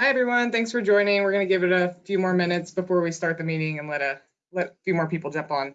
Hi, everyone. Thanks for joining. We're going to give it a few more minutes before we start the meeting and let a let a few more people jump on.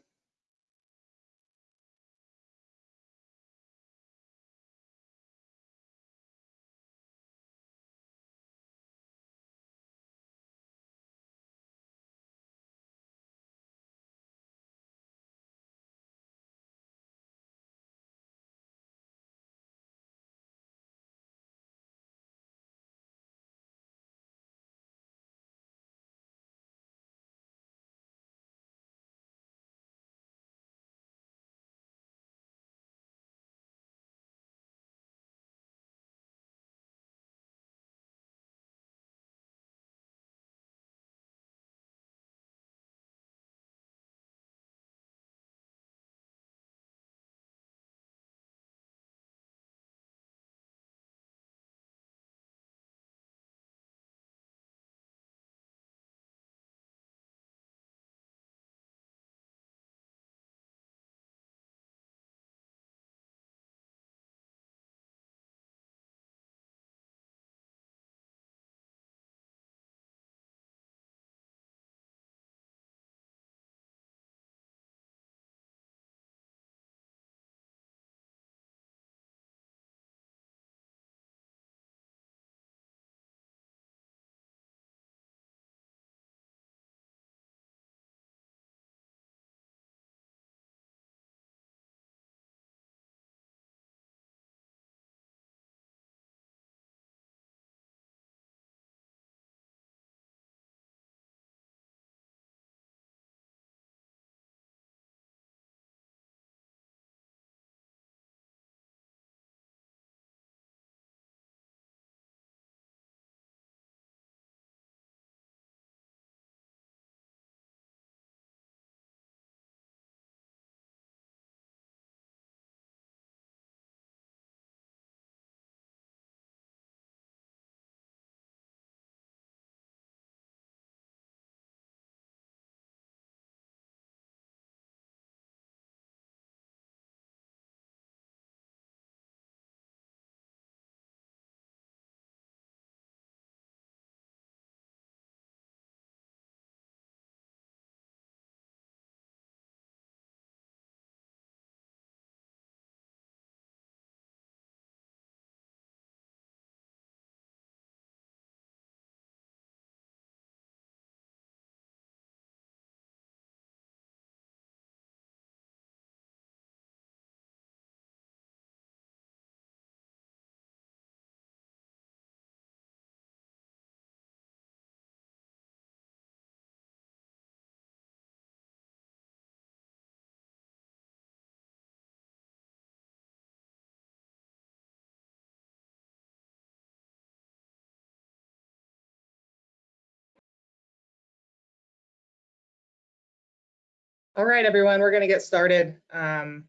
All right, everyone, we're going to get started. Um,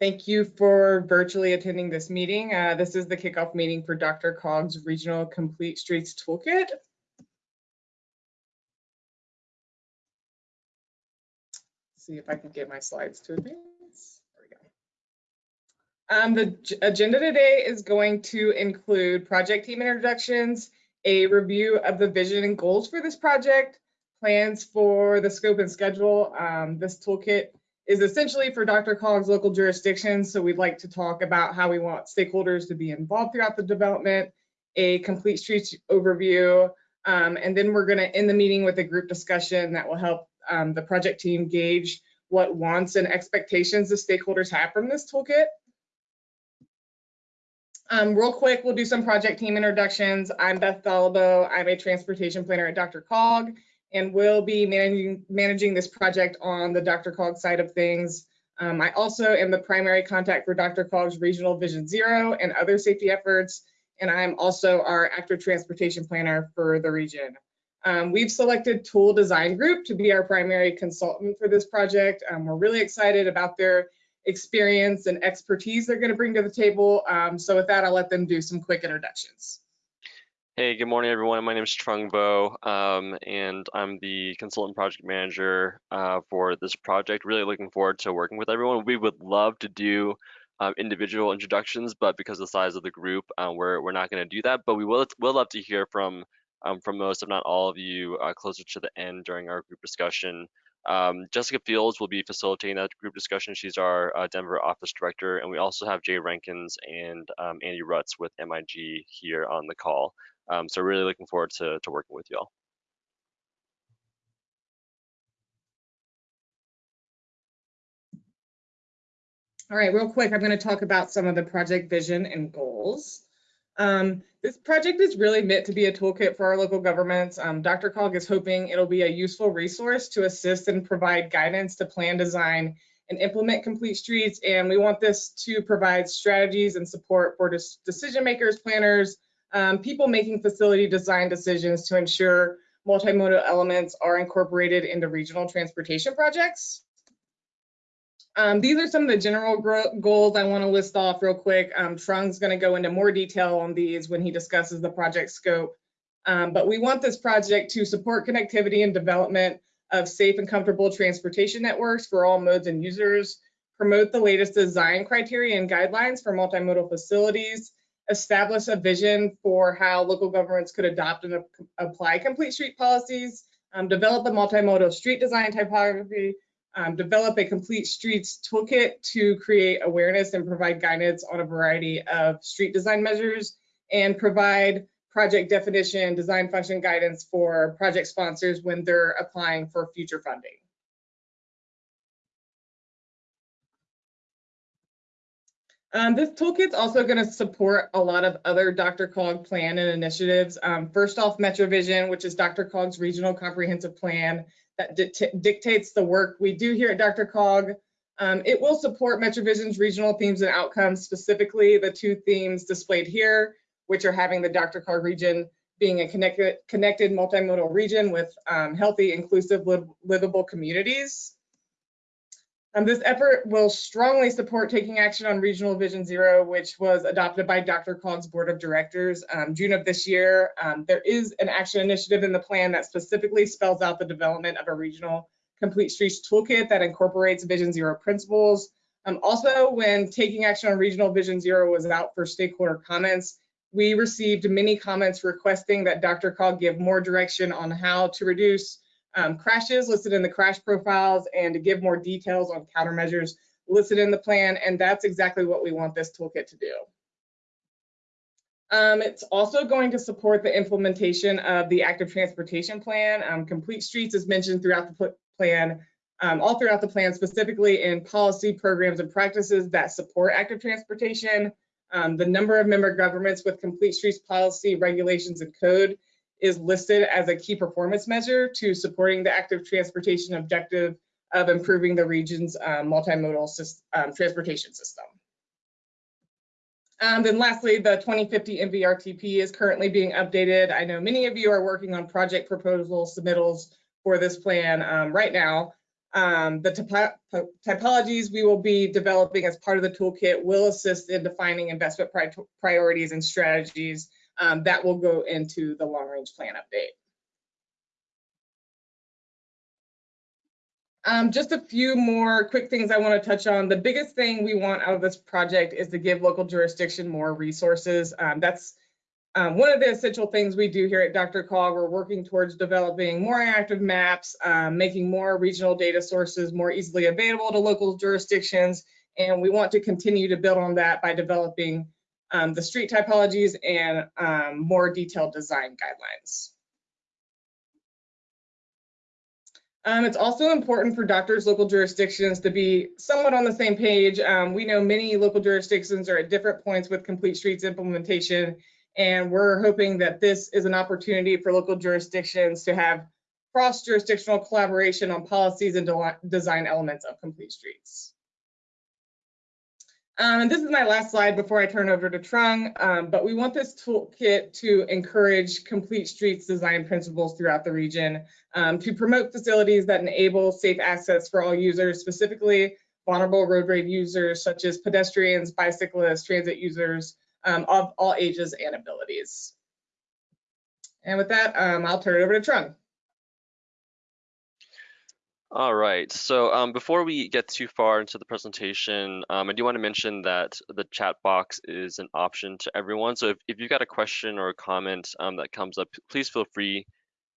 thank you for virtually attending this meeting. Uh, this is the kickoff meeting for DRCOG's Regional Complete Streets Toolkit. See if I can get my slides to advance. There we go. Um, the agenda today is going to include project team introductions, a review of the vision and goals for this project, plans for the scope and schedule. Um, this toolkit is essentially for DRCOG's local jurisdictions. So we'd like to talk about how we want stakeholders to be involved throughout the development, a complete streets overview, um, and then we're going to end the meeting with a group discussion that will help um, the project team gauge what wants and expectations the stakeholders have from this toolkit. Um, real quick, we'll do some project team introductions. I'm Beth Thalabo. I'm a transportation planner at DRCOG and will be managing, managing this project on the DRCOG side of things. Um, I also am the primary contact for DRCOG's Regional Vision Zero and other safety efforts, and I'm also our active transportation planner for the region. Um, we've selected Toole Design Group to be our primary consultant for this project. Um, we're really excited about their experience and expertise they're going to bring to the table. Um, so with that, I'll let them do some quick introductions. Hey, good morning, everyone. My name is Trung Bo, um, and I'm the consultant project manager uh, for this project. Really looking forward to working with everyone. We would love to do um, individual introductions, but because of the size of the group, uh, we're, we're not going to do that. But we will will love to hear from um, from most, if not all of you, uh, closer to the end during our group discussion. Um, Jessica Fields will be facilitating that group discussion. She's our uh, Denver office director, and we also have Jay Rankins and um, Andy Rutz with MIG here on the call. Um, so really looking forward to, to working with y'all. All right, real quick, I'm going to talk about some of the project vision and goals. Um, this project is really meant to be a toolkit for our local governments. Um, DRCOG is hoping it'll be a useful resource to assist and provide guidance to plan, design, and implement complete streets. And we want this to provide strategies and support for decision makers, planners, um, people making facility design decisions to ensure multimodal elements are incorporated into regional transportation projects. Um, these are some of the general goals I want to list off real quick. Um, Trung's going to go into more detail on these when he discusses the project scope. Um, but we want this project to support connectivity and development of safe and comfortable transportation networks for all modes and users, promote the latest design criteria and guidelines for multimodal facilities, establish a vision for how local governments could adopt and apply complete street policies, um, develop a multimodal street design typography, um, develop a complete streets toolkit to create awareness and provide guidance on a variety of street design measures and provide project definition, design function guidance for project sponsors when they're applying for future funding. Um, this toolkit's also going to support a lot of other DRCOG plan and initiatives. Um, first off, MetroVision, which is DRCOG's regional comprehensive plan that dictates the work we do here at DRCOG. Um, it will support MetroVision's regional themes and outcomes, specifically the two themes displayed here, which are having the DRCOG region being a connected, connected multimodal region with um, healthy, inclusive, livable communities. Um, this effort will strongly support taking action on Regional Vision Zero, which was adopted by DRCOG's Board of Directors um, June of this year. Um, there is an action initiative in the plan that specifically spells out the development of a regional complete streets toolkit that incorporates Vision Zero principles. Um, also, when taking action on Regional Vision Zero was out for stakeholder comments, we received many comments requesting that DRCOG give more direction on how to reduce um, crashes listed in the crash profiles and to give more details on countermeasures listed in the plan. And that's exactly what we want this toolkit to do. Um, it's also going to support the implementation of the active transportation plan. Um, complete streets is mentioned throughout the plan, um, all throughout the plan, specifically in policy, programs, and practices that support active transportation. Um, the number of member governments with complete streets policy, regulations, and code is listed as a key performance measure to supporting the active transportation objective of improving the region's um, multimodal um, transportation system. Um, then lastly, the 2050 MVRTP is currently being updated. I know many of you are working on project proposal submittals for this plan um, right now. Um, the typo typologies we will be developing as part of the toolkit will assist in defining investment pri priorities and strategies um, that will go into the long range plan update. Um, just a few more quick things I want to touch on. The biggest thing we want out of this project is to give local jurisdiction more resources. Um, that's um, one of the essential things we do here at DRCOG. We're working towards developing more active maps, um, making more regional data sources more easily available to local jurisdictions, and we want to continue to build on that by developing um, the street typologies and um, more detailed design guidelines. Um, it's also important for doctors' local jurisdictions to be somewhat on the same page. Um, we know many local jurisdictions are at different points with complete streets implementation, and we're hoping that this is an opportunity for local jurisdictions to have cross-jurisdictional collaboration on policies and de design elements of complete streets. Um, and this is my last slide before I turn over to Trung, um, but we want this toolkit to encourage complete streets design principles throughout the region um, to promote facilities that enable safe access for all users, specifically vulnerable roadway users such as pedestrians, bicyclists, transit users um, of all ages and abilities. And with that, um, I'll turn it over to Trung. All right, so um, before we get too far into the presentation, um, I do want to mention that the chat box is an option to everyone. So if, if you've got a question or a comment um, that comes up, please feel free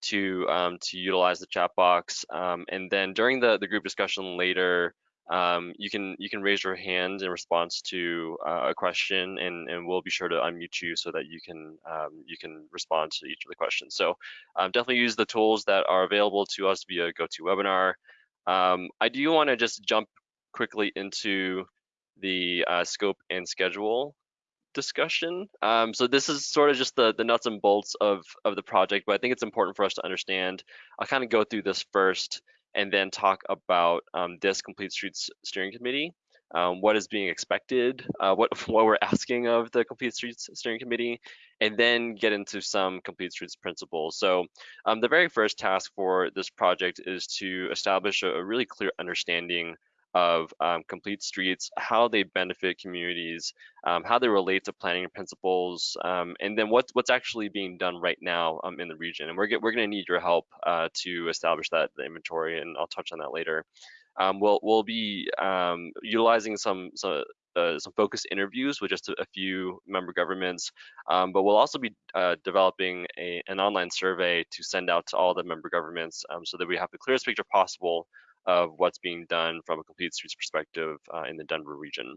to um, to utilize the chat box. Um, and then during the, the group discussion later, um, you can you can raise your hand in response to uh, a question, and, and we'll be sure to unmute you so that you can um, you can respond to each of the questions. So um, definitely use the tools that are available to us via GoToWebinar. Um, I do want to just jump quickly into the uh, scope and schedule discussion. Um, so this is sort of just the, the nuts and bolts of, of the project, but I think it's important for us to understand. I'll kind of go through this first and then talk about um, this Complete Streets Steering Committee, um, what is being expected, uh, what, what we're asking of the Complete Streets Steering Committee, and then get into some Complete Streets principles. So um, the very first task for this project is to establish a, a really clear understanding of um, complete streets, how they benefit communities, um, how they relate to planning principles, um, and then what's what's actually being done right now um, in the region. And we're we're going to need your help uh, to establish that inventory, and I'll touch on that later. Um, we'll we'll be um, utilizing some some uh, some focus interviews with just a, a few member governments, um, but we'll also be uh, developing a, an online survey to send out to all the member governments um, so that we have the clearest picture possible of what's being done from a complete streets perspective uh, in the Denver region.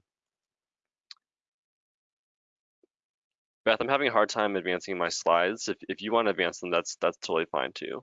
Beth, I'm having a hard time advancing my slides. If, if you want to advance them, that's that's totally fine too.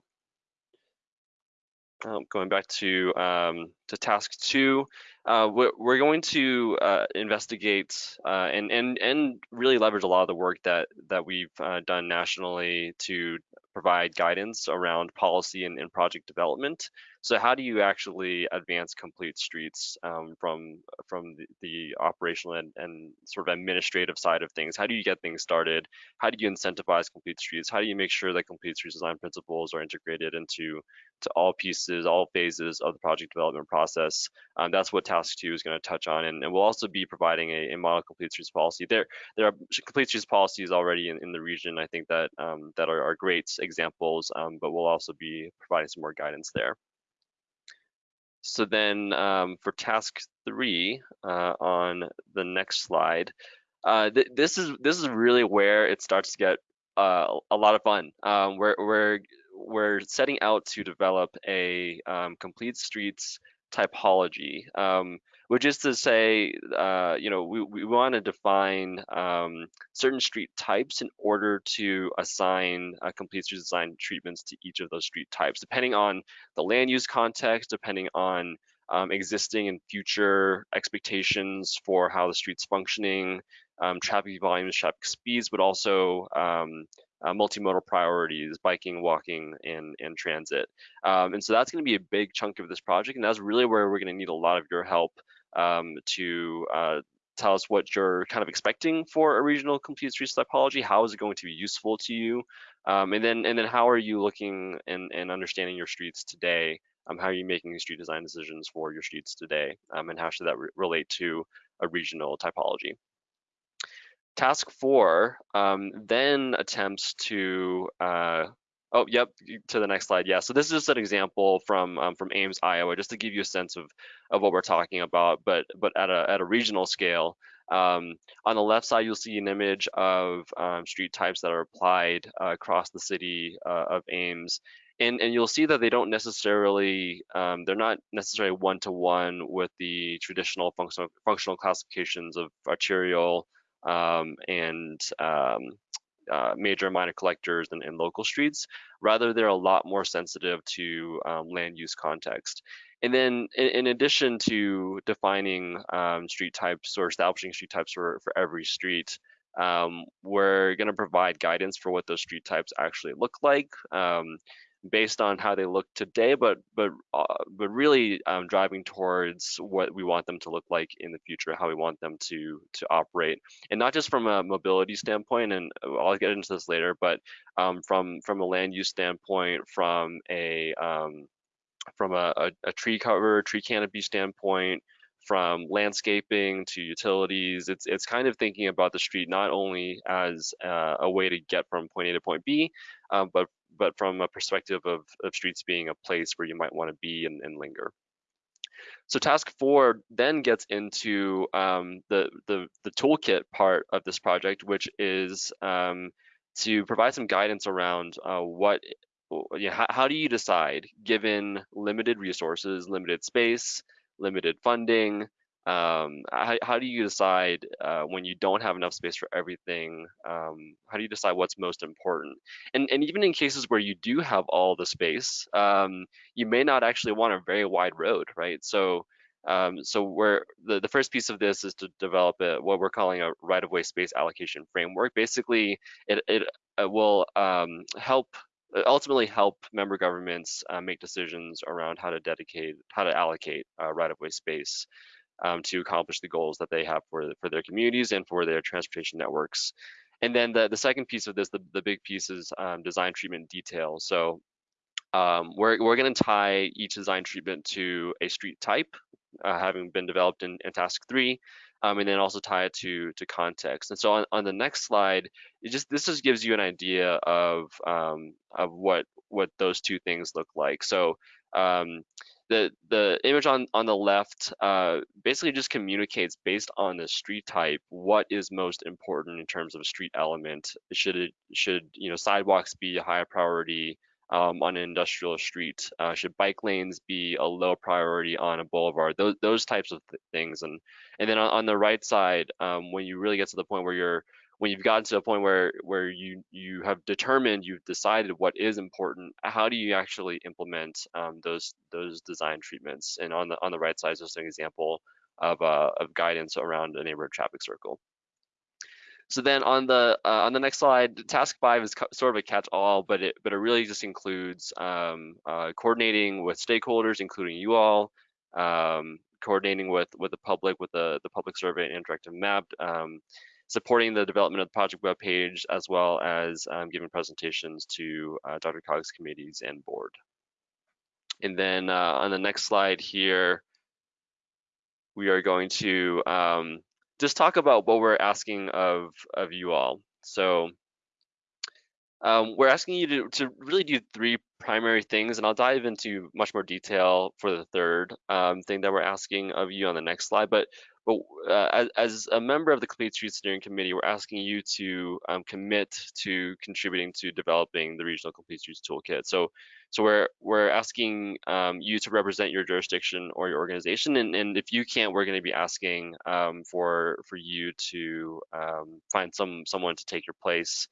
Um, going back to um, to task two, uh, we're, we're, going to uh, investigate uh, and and and really leverage a lot of the work that that we've uh, done nationally to provide guidance around policy and, and, project development. So how do you actually advance complete streets um, from from the, the operational and, and, sort of administrative side of things? How do you get things started? How do you incentivize complete streets? How do you make sure that complete streets design principles are integrated into to all pieces, all phases of the project development process? Um, that's what task two is going to touch on, and, and we'll also be providing a, a, model complete streets policy. There there are complete streets policies already in, in the region. I think that um, that are, are great examples, um, but we'll also be providing some more guidance there. So then um, for task three uh, on the next slide, uh, th this is this is really where it starts to get uh, a lot of fun. Um, we're, we're, we're setting out to develop a um, complete streets typology. Um, which is to say, uh, you know, we, we want to define um, certain street types in order to assign uh, complete street design treatments to each of those street types, depending on the land use context, depending on um, existing and future expectations for how the street's functioning, um, traffic volumes, traffic speeds, but also um, uh, multimodal priorities, biking, walking, and, and transit. Um, and so that's going to be a big chunk of this project, and that's really where we're going to need a lot of your help um, to uh, tell us what you're kind of expecting for a regional complete streets typology. How is it going to be useful to you? Um, and then and then how are you looking and, and understanding your streets today? Um, how are you making street design decisions for your streets today? Um, and how should that re relate to a regional typology? Task four um, then attempts to uh, Oh, yep, to the next slide. Yeah, so this is just an example from um, from Ames, Iowa, just to give you a sense of of what we're talking about, but but at a at a regional scale. Um, on the left side, you'll see an image of um, street types that are applied uh, across the city uh, of Ames. And, and you'll see that they don't necessarily, um, they're not necessarily one-to-one -one with the traditional functional, functional classifications of arterial um, and um, uh, major and minor collectors and, and, local streets. Rather, they're a lot more sensitive to um, land use context. And then in, in addition to defining um, street types or establishing street types for, for every street, um, we're going to provide guidance for what those street types actually look like. Um, based on how they look today, but but uh, but really um, driving towards what we want them to look like in the future, how we want them to to operate, and not just from a mobility standpoint. And I'll get into this later, but um, from from a land use standpoint, from a um, from a, a, a, tree cover, tree canopy standpoint, from landscaping to utilities. It's it's kind of thinking about the street not only as uh, a way to get from point A to point B, um, but but from a perspective of, of streets being a place where you might want to be and, and linger. So task four then gets into um, the, the, the toolkit part of this project, which is um, to provide some guidance around uh, what, you know, how, how do you decide, given limited resources, limited space, limited funding, um, how, how, do you decide uh, when you don't have enough space for everything? Um, how do you decide what's most important? And, and even in cases where you do have all the space, um, you may not actually want a very wide road, right? So, um, so where the, the first piece of this is to develop a, what we're calling a right-of-way space allocation framework. Basically, it, it, it will um, help ultimately help member governments uh, make decisions around how to dedicate, how to allocate uh, right-of-way space um, to accomplish the goals that they have for, for their communities and for their transportation networks. And then the, the second piece of this, the, the big piece is um, design treatment detail. So um, we're, we're going to tie each design treatment to a street type, uh, having been developed in, in task three, um, and then also tie it to, to context. And so on, on the next slide, it just this just gives you an idea of, um, of what, what those two things look like. So um, the the image on on the left uh, basically just communicates based on the street type what is most important in terms of street element. Should it should you know sidewalks be a higher priority um, on an industrial street? Uh, should bike lanes be a low priority on a boulevard? Those those types of th things. And and then on, on the right side, um, when you really get to the point where you're when you've gotten to a point where where you you have determined you've decided what is important how do you actually implement um, those those design treatments and on the on the right side is just an example of uh, of guidance around a neighborhood traffic circle so then on the uh, on the next slide task five is sort of a catch-all but it but it really just includes um, uh, coordinating with stakeholders including you all um, coordinating with with the public with the the public survey and interactive map um, supporting the development of the project web page, as well as um, giving presentations to uh, DRCOG's committees and board. And then uh, on the next slide here, we are going to um, just talk about what we're asking of, of you all. So um, we're asking you to, to really do three primary things, and I'll dive into much more detail for the third um, thing that we're asking of you on the next slide. But but uh, as, as, a member of the Complete Street Steering Committee, we're asking you to um, commit to contributing to developing the Regional Complete Streets Toolkit. So, so we're we're asking um, you to represent your jurisdiction or your organization, and, and if you can't, we're going to be asking um, for for you to um, find some someone to take your place.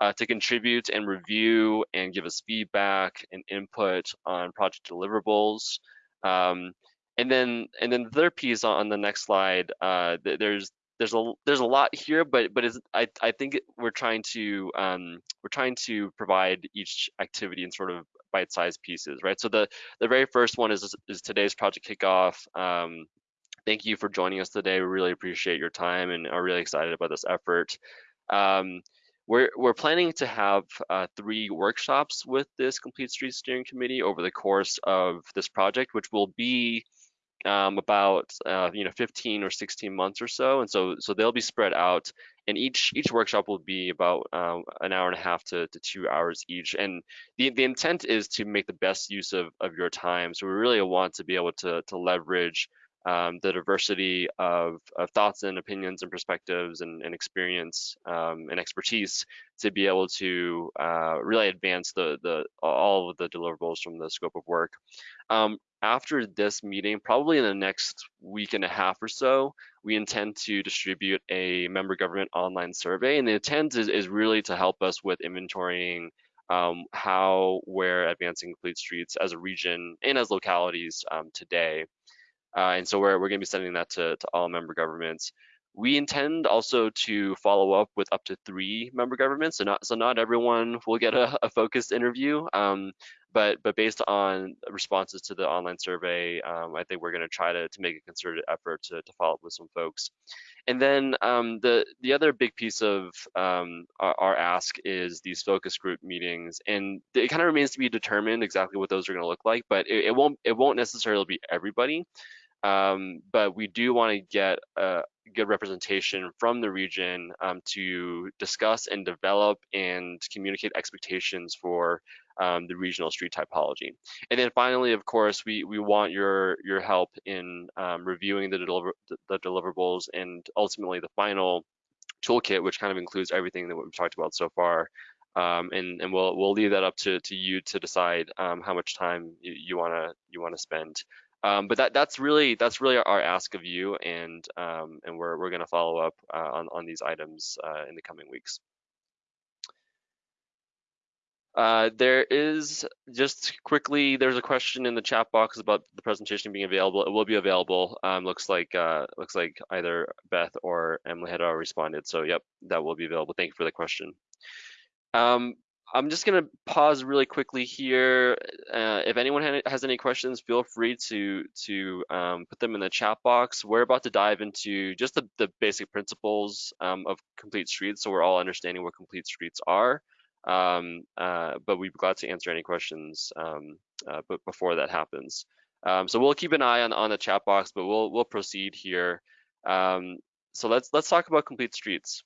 Uh, to contribute and review and give us feedback and input on project deliverables. Um, and then and then the third piece on the next slide, uh, there's there's a there's a lot here, but but I I think we're trying to um, we're trying to provide each activity in sort of bite-sized pieces, right? So the the very first one is is today's project kickoff. Um, thank you for joining us today. We really appreciate your time and are really excited about this effort. Um, we're, we're planning to have uh, three workshops with this Complete Street Steering Committee over the course of this project, which will be um, about uh, you know 15 or 16 months or so, and so so they'll be spread out, and each each workshop will be about um, an hour and a half to, to two hours each. And the the intent is to make the best use of of your time. So we really want to be able to to leverage um, the diversity of, of, thoughts and opinions and perspectives and, and experience um, and expertise to be able to uh, really advance the, the all of the deliverables from the scope of work. Um, after this meeting, probably in the next week and a half or so, we intend to distribute a member government online survey. And the intent is, is really to help us with inventorying um, how we're advancing complete streets as a region and as localities um, today. Uh, and so we're, we're going to be sending that to, to all member governments. We intend also to follow up with up to three member governments. So not, so not everyone will get a, a focused interview, um, but, but based on responses to the online survey, um, I think we're going to try to, to make a concerted effort to, to follow up with some folks. And then um, the, the other big piece of um, our, our, ask is these focus group meetings. And it kind of remains to be determined exactly what those are going to look like, but it, it, won't, it won't necessarily be everybody. Um, but we do want to get a good representation from the region um, to discuss and develop and communicate expectations for um, the regional street typology. And then finally, of course, we, we want your, your help in um, reviewing the, deliver, the deliverables and ultimately the final toolkit, which kind of includes everything that we've talked about so far. Um, and and we'll we'll leave that up to to you to decide um, how much time you, you wanna you wanna spend. Um, but that that's really that's really our ask of you, and um, and we're we're gonna follow up uh, on on these items uh, in the coming weeks. Uh, there is just quickly, there's a question in the chat box about the presentation being available. It will be available. Um, looks like uh, looks like either Beth or Emily had already responded. So yep, that will be available. Thank you for the question. Um, I'm just gonna pause really quickly here. Uh, if anyone has any questions, feel free to to um, put them in the chat box. We're about to dive into just the, the basic principles um, of complete streets, so we're all understanding what complete streets are. Um, uh, but we'd be glad to answer any questions um, uh, but before that happens. Um, so we'll keep an eye on, on the chat box, but we'll we'll proceed here. Um, so let's let's talk about complete streets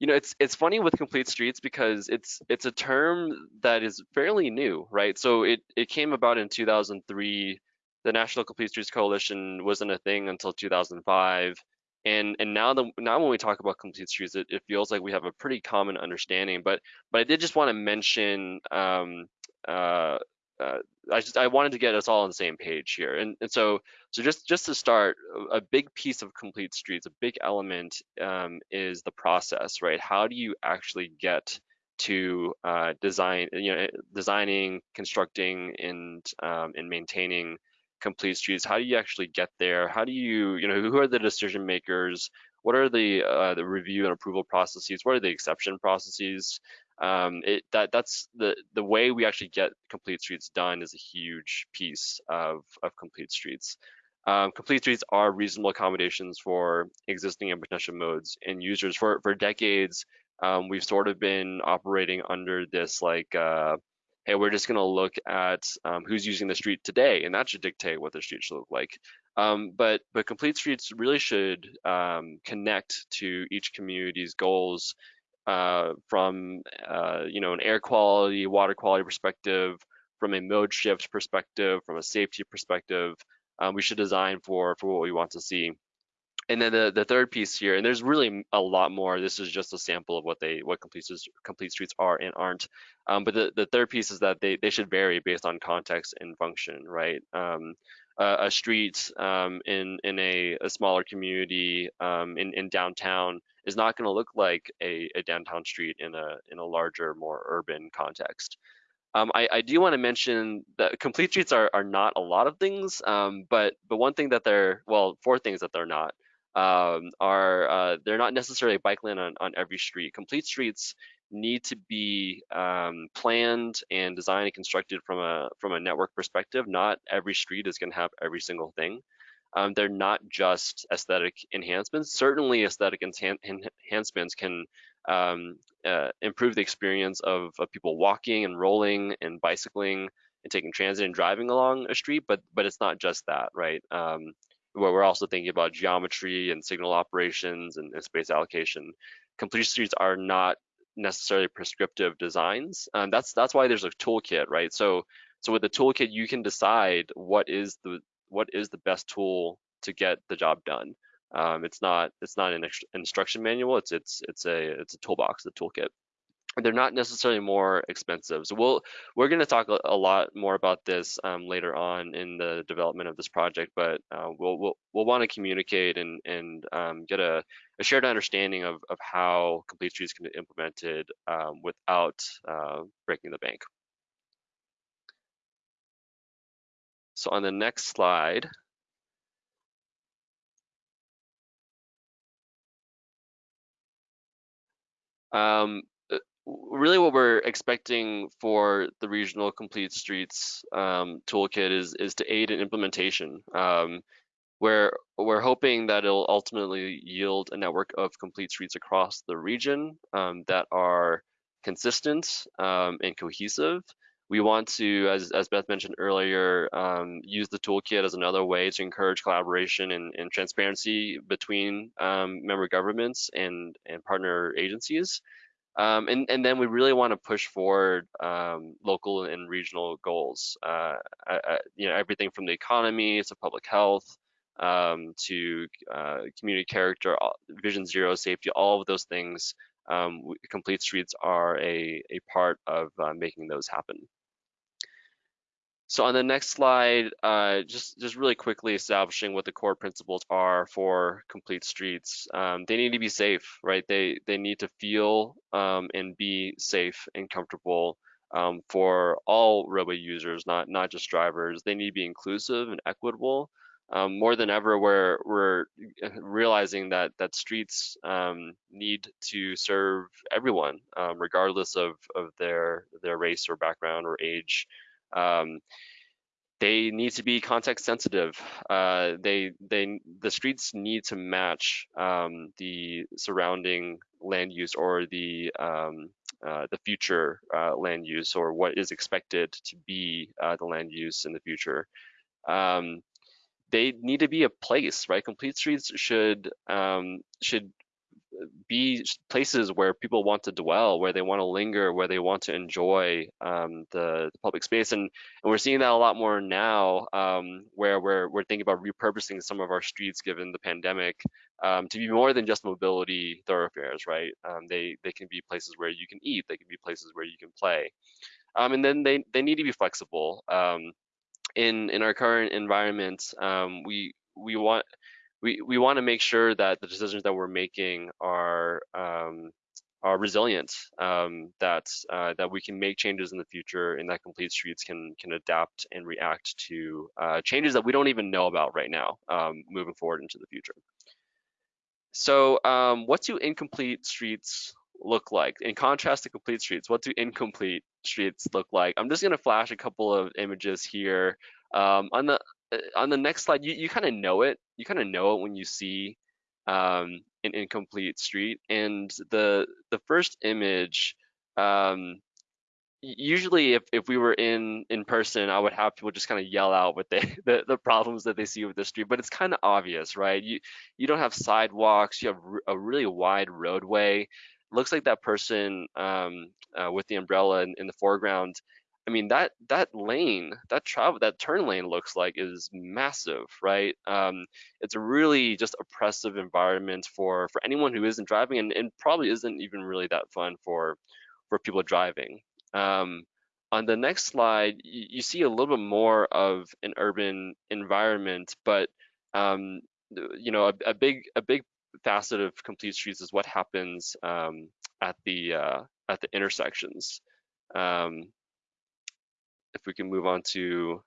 you know it's it's funny with complete streets because it's it's a term that is fairly new right? So it it came about in 2003 the national complete streets coalition wasn't a thing until 2005 and and now the now when we talk about complete streets it, it feels like we have a pretty common understanding. But but i did just want to mention um uh uh, I just I wanted to get us all on the same page here, and and so so just just to start, a big piece of complete streets, a big element um, is the process, right? How do you actually get to uh, design, you know, designing, constructing, and um, and maintaining complete streets? How do you actually get there? How do you, you know, who are the decision makers? What are the uh, the review and approval processes? What are the exception processes? Um, it that that's the the way we actually get complete streets done is a huge piece of of complete streets. Um, complete streets are reasonable accommodations for existing and potential modes and users. For for decades, um, we've sort of been operating under this like, uh, hey, we're just going to look at um, who's using the street today, and that should dictate what the street should look like. Um, but but complete streets really should um, connect to each community's goals uh, from uh, you know an air quality, water quality perspective, from a mode shift perspective, from a safety perspective. Um, we should design for for what we want to see. And then the, the third piece here, and there's really a lot more. This is just a sample of what they what complete complete streets are and aren't. Um, but the, the third piece is that they, they should vary based on context and function, right? Um, uh, a street um, in in a, a smaller community um, in in downtown is not going to look like a, a, downtown street in a in a larger, more urban context. Um, I, I, do want to mention that complete streets are, are not a lot of things, um, but but one thing that they're well, four things that they're not um, are uh, they're not necessarily bike lane on, on every street. Complete streets need to be um, planned and designed and constructed from a from a network perspective. Not every street is going to have every single thing. Um, they're not just aesthetic enhancements. Certainly, aesthetic enhancements can um, uh, improve the experience of, of, people walking and rolling and bicycling and taking transit and driving along a street, but but it's not just that, right? Um, where we're also thinking about geometry and signal operations and, and space allocation. Complete streets are not necessarily prescriptive designs. Um, that's that's why there's a toolkit, right? So so with the toolkit, you can decide what is the what is the best tool to get the job done. Um, it's not it's not an instruction manual. It's it's it's a it's a toolbox, the toolkit. They're not necessarily more expensive. So we'll we're going to talk a, lot more about this um, later on in the development of this project. But uh, we'll we'll, we'll want to communicate and and um, get a, a, shared understanding of of how complete streets can be implemented um, without uh, breaking the bank. So on the next slide, um, uh, really what we're expecting for the regional complete streets um, toolkit is is to aid in implementation. Um, where we're hoping that it'll ultimately yield a network of complete streets across the region um, that are consistent um, and cohesive we want to, as, as Beth mentioned earlier, um, use the toolkit as another way to encourage collaboration and, and transparency between um, member governments and, and partner agencies. Um, and, and then we really want to push forward um, local and regional goals. Uh, uh, you know, everything from the economy to public health um, to uh, community character, vision zero, safety, all of those things. Um, complete streets are a, a part of uh, making those happen. So on the next slide, uh, just, just really quickly establishing what the core principles are for complete streets. Um, they need to be safe, right? They, they need to feel um, and be safe and comfortable um, for all roadway users, not, not just drivers. They need to be inclusive and equitable. Um, more than ever, we're, we're realizing that, that streets um, need to serve everyone, um, regardless of, of their, their race or background or age. Um, they need to be context sensitive. Uh, they they the streets need to match um, the surrounding land use or the um, uh, the future uh, land use or what is expected to be uh, the land use in the future. Um, they need to be a place, right? Complete streets should um, should be places where people want to dwell, where they want to linger, where they want to enjoy um, the, the, public space. And, and we're seeing that a lot more now, um, where we're, we're thinking about repurposing some of our streets given the pandemic um, to be more than just mobility thoroughfares, right? Um, they, they can be places where you can eat, they can be places where you can play. Um, and then they, they need to be flexible. Um, in, in our current environment, we, we want we we want to make sure that the decisions that we're making are um, are resilient, um, that uh, that we can make changes in the future, and that complete streets can can adapt and react to uh, changes that we don't even know about right now, um, moving forward into the future. So, um, what do incomplete streets look like? In contrast to complete streets, what do incomplete streets look like? I'm just going to flash a couple of images here. Um, on the on the next slide, you, you kind of know it. You kind of know it when you see um, an incomplete street. And the the first image, um, usually if, if we were in in person, I would have people just kind of yell out what they the, the problems that they see with the street. But it's kind of obvious, right? You you don't have sidewalks. You have a really wide roadway. Looks like that person um, uh, with the umbrella in, in the foreground I mean that that lane, that travel, that turn lane looks like is massive, right? Um, it's a really just oppressive environment for for anyone who isn't driving, and, and probably isn't even really that fun for for people driving. Um, on the next slide, you, you, see a little bit more of an urban environment, but um, you know, a, a, big a big facet of complete streets is what happens um, at the uh, at the intersections. Um, if we can move on to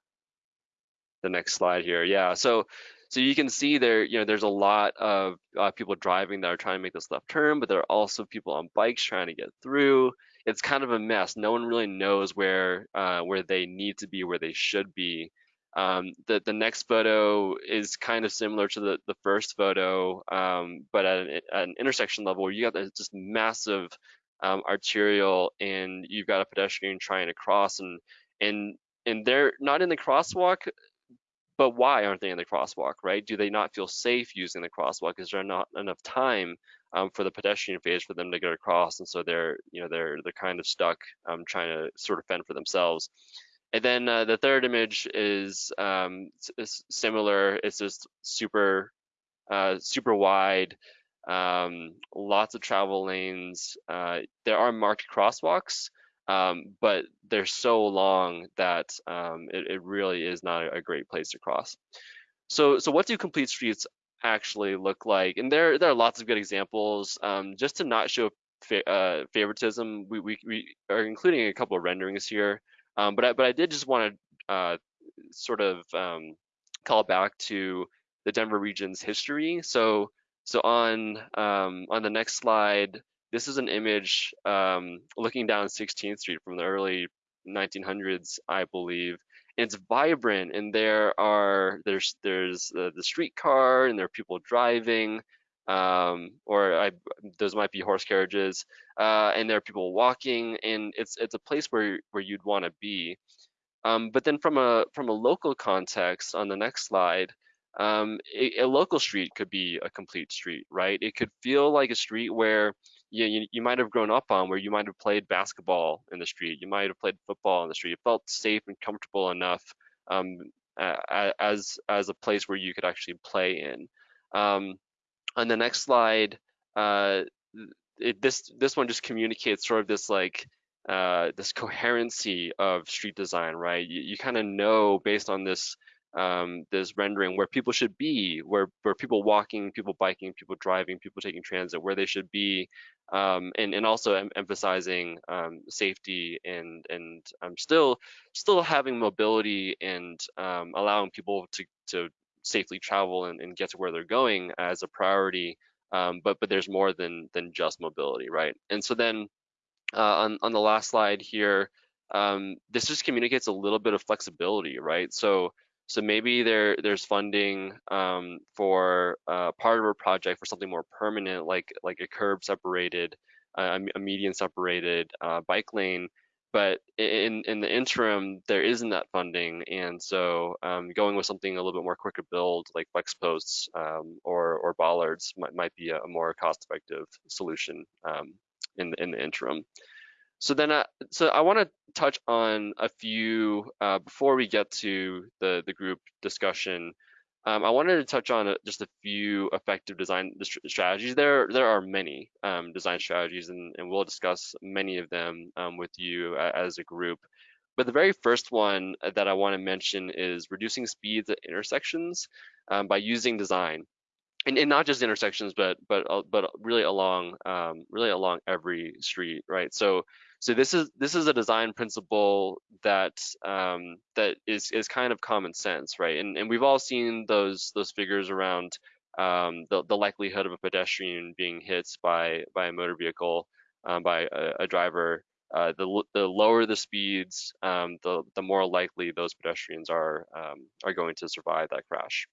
the next slide here. Yeah, so so you can see there, you know, there's a lot of uh, people driving that are trying to make this left turn, but there are also people on bikes trying to get through. It's kind of a mess. No one really knows where uh, where they need to be, where they should be. Um, the the next photo is kind of similar to the the first photo, um, but at an, at an, intersection level, where you got this just massive um, arterial, and you've got a pedestrian trying to cross, and and and they're not in the crosswalk but why aren't they in the crosswalk right? Do they not feel safe using the crosswalk? Is there not enough time um, for the pedestrian phase for them to get across? And so they're you know they're they're kind of stuck um, trying to sort of fend for themselves. And then uh, the third image is, um, is similar. It's just super uh, super wide um, lots of travel lanes. Uh, there are marked crosswalks um, but they're so long that um, it, it, really is not a great place to cross. So, so what do complete streets actually look like? And there, there are lots of good examples. Um, just to not show fa uh, favoritism, we, we, we, are including a couple of renderings here. Um, but I, but I did just want to uh, sort of um, call back to the Denver region's history. So, so on um, on the next slide, this is an image um, looking down 16th Street from the early 1900s, I believe. And it's vibrant, and there are there's there's uh, the streetcar, and there are people driving. um, or I, those might be horse carriages, uh, and there are people walking, and it's it's a place where where you'd want to be. Um, but then from a from a local context, on the next slide, um, a, a, local street could be a complete street, right? It could feel like a street where you, you, you might have grown up on, where you might have played basketball in the street, you might have played football in the street. It felt safe and comfortable enough um, as as a place where you could actually play in. Um, on the next slide, uh, it, this this one just communicates sort of this like uh, this coherency of street design, right? You, you kind of know based on this um, this rendering where people should be, where where people walking, people biking, people driving, people taking transit, where they should be, um, and and also em emphasizing um, safety and and um, still still having mobility and um, allowing people to to safely travel and, and get to where they're going as a priority. Um, but but there's more than than just mobility, right? And so then uh, on on the last slide here, um, this just communicates a little bit of flexibility, right? So so maybe there there's funding um, for uh, part of a project for something more permanent, like like a curb separated, uh, a median separated uh, bike lane. But in in the interim, there isn't that funding, and so um, going with something a little bit more quicker build, like flex posts um, or or bollards, might might be a, more cost-effective solution um, in the in the interim. So then, uh, so I want to touch on a few uh, before we get to the the group discussion. Um, I wanted to touch on a, just a few effective design strategies. There there are many um, design strategies, and, and we'll discuss many of them um, with you as a group. But the very first one that I want to mention is reducing speeds at intersections um, by using design and, and not just intersections, but but uh, but really along um, really along every street, right? So so this is this is a design principle that um, that is is kind of common sense, right? And and we've all seen those those figures around um, the the likelihood of a pedestrian being hit by by a motor vehicle um, by a, a driver. Uh, the the lower the speeds, um, the the more likely those pedestrians are um, are going to survive that crash.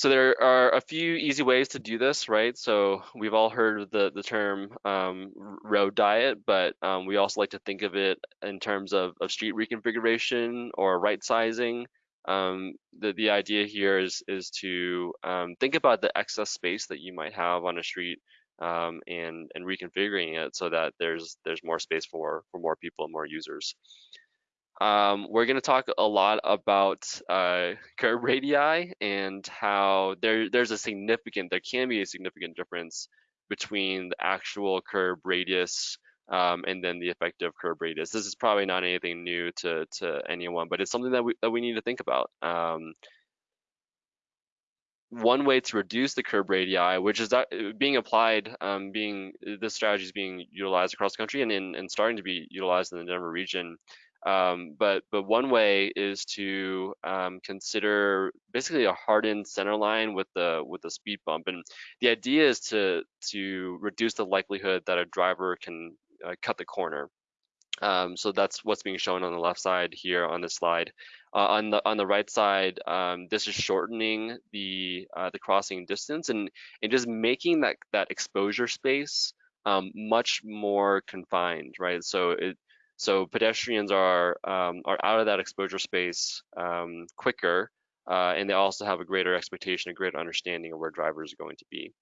So there are a few easy ways to do this, right? So we've all heard the, the term um, road diet, but um, we also like to think of it in terms of, of street reconfiguration or right sizing. Um, the, the idea here is, is to um, think about the excess space that you might have on a street um, and, and reconfiguring it so that there's, there's more space for, for more people and more users. Um, we're going to talk a lot about uh, curb radii and how there there's a significant there can be a significant difference between the actual curb radius um, and then the effective curb radius. This is probably not anything new to to anyone, but it's something that we that we need to think about. Um, one way to reduce the curb radii, which is that, being applied, um, being this strategy is being utilized across the country and, in, and starting to be utilized in the Denver region, um, but but one way is to um, consider basically a hardened center line with the with the speed bump, and the idea is to to reduce the likelihood that a driver can uh, cut the corner. Um, so that's what's being shown on the left side here on this slide. Uh, on the on the right side, um, this is shortening the uh, the crossing distance and and just making that that exposure space um, much more confined, right? So it so pedestrians are um, are out of that exposure space um, quicker, uh, and they also have a greater expectation, a greater understanding of where drivers are going to be.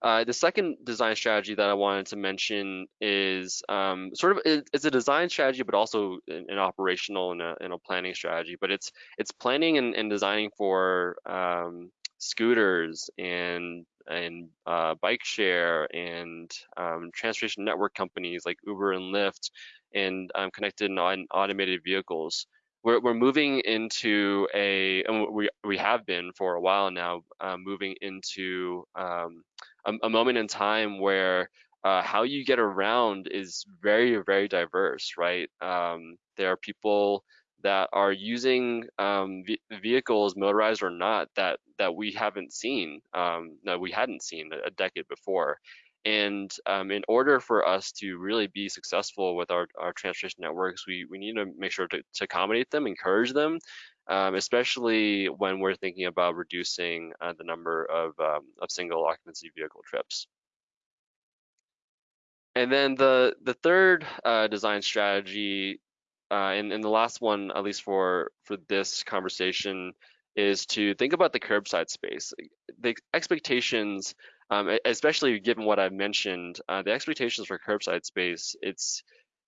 Uh, the second design strategy that I wanted to mention is um, sort of it's a design strategy, but also an, an operational and a, and a, planning strategy. But it's it's planning and, and designing for um, scooters and and uh, bike share and um, transportation network companies like Uber and Lyft and um, connected and automated vehicles. We're, we're moving into a, we, we have been for a while now, uh, moving into um, a, a, moment in time where uh, how you get around is very, very diverse, right? Um, there are people that are using um, vehicles, motorized or not, that that we haven't seen, um, that we hadn't seen a, decade before. And um, in order for us to really be successful with our, our transportation networks, we, we need to make sure to, to accommodate them, encourage them, um, especially when we're thinking about reducing uh, the number of, um, of single occupancy vehicle trips. And then the the third uh, design strategy, uh, and, and the last one, at least for for this conversation, is to think about the curbside space. The expectations, um, especially given what I've mentioned, uh, the expectations for curbside space, it's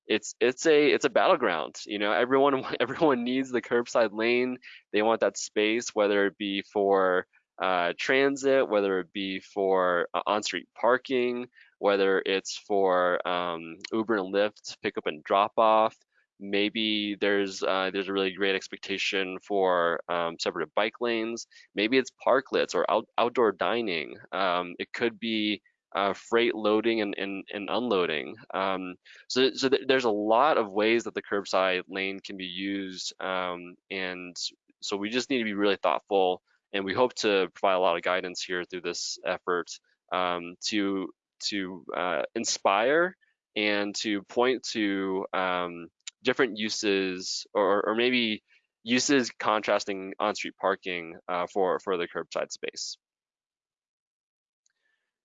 it's it's a it's a battleground. You know, everyone everyone needs the curbside lane. They want that space, whether it be for uh, transit, whether it be for uh, on-street parking, whether it's for um, Uber and Lyft pickup and drop off. Maybe there's uh, there's a really great expectation for um, separate bike lanes. Maybe it's parklets or out, outdoor dining. Um, it could be uh, freight loading and, and, and unloading. Um, so so th there's a lot of ways that the curbside lane can be used, um, and so we just need to be really thoughtful. And we hope to provide a lot of guidance here through this effort um, to to uh, inspire and to point to um, different uses or, or maybe uses contrasting on-street parking uh, for, for the curbside space.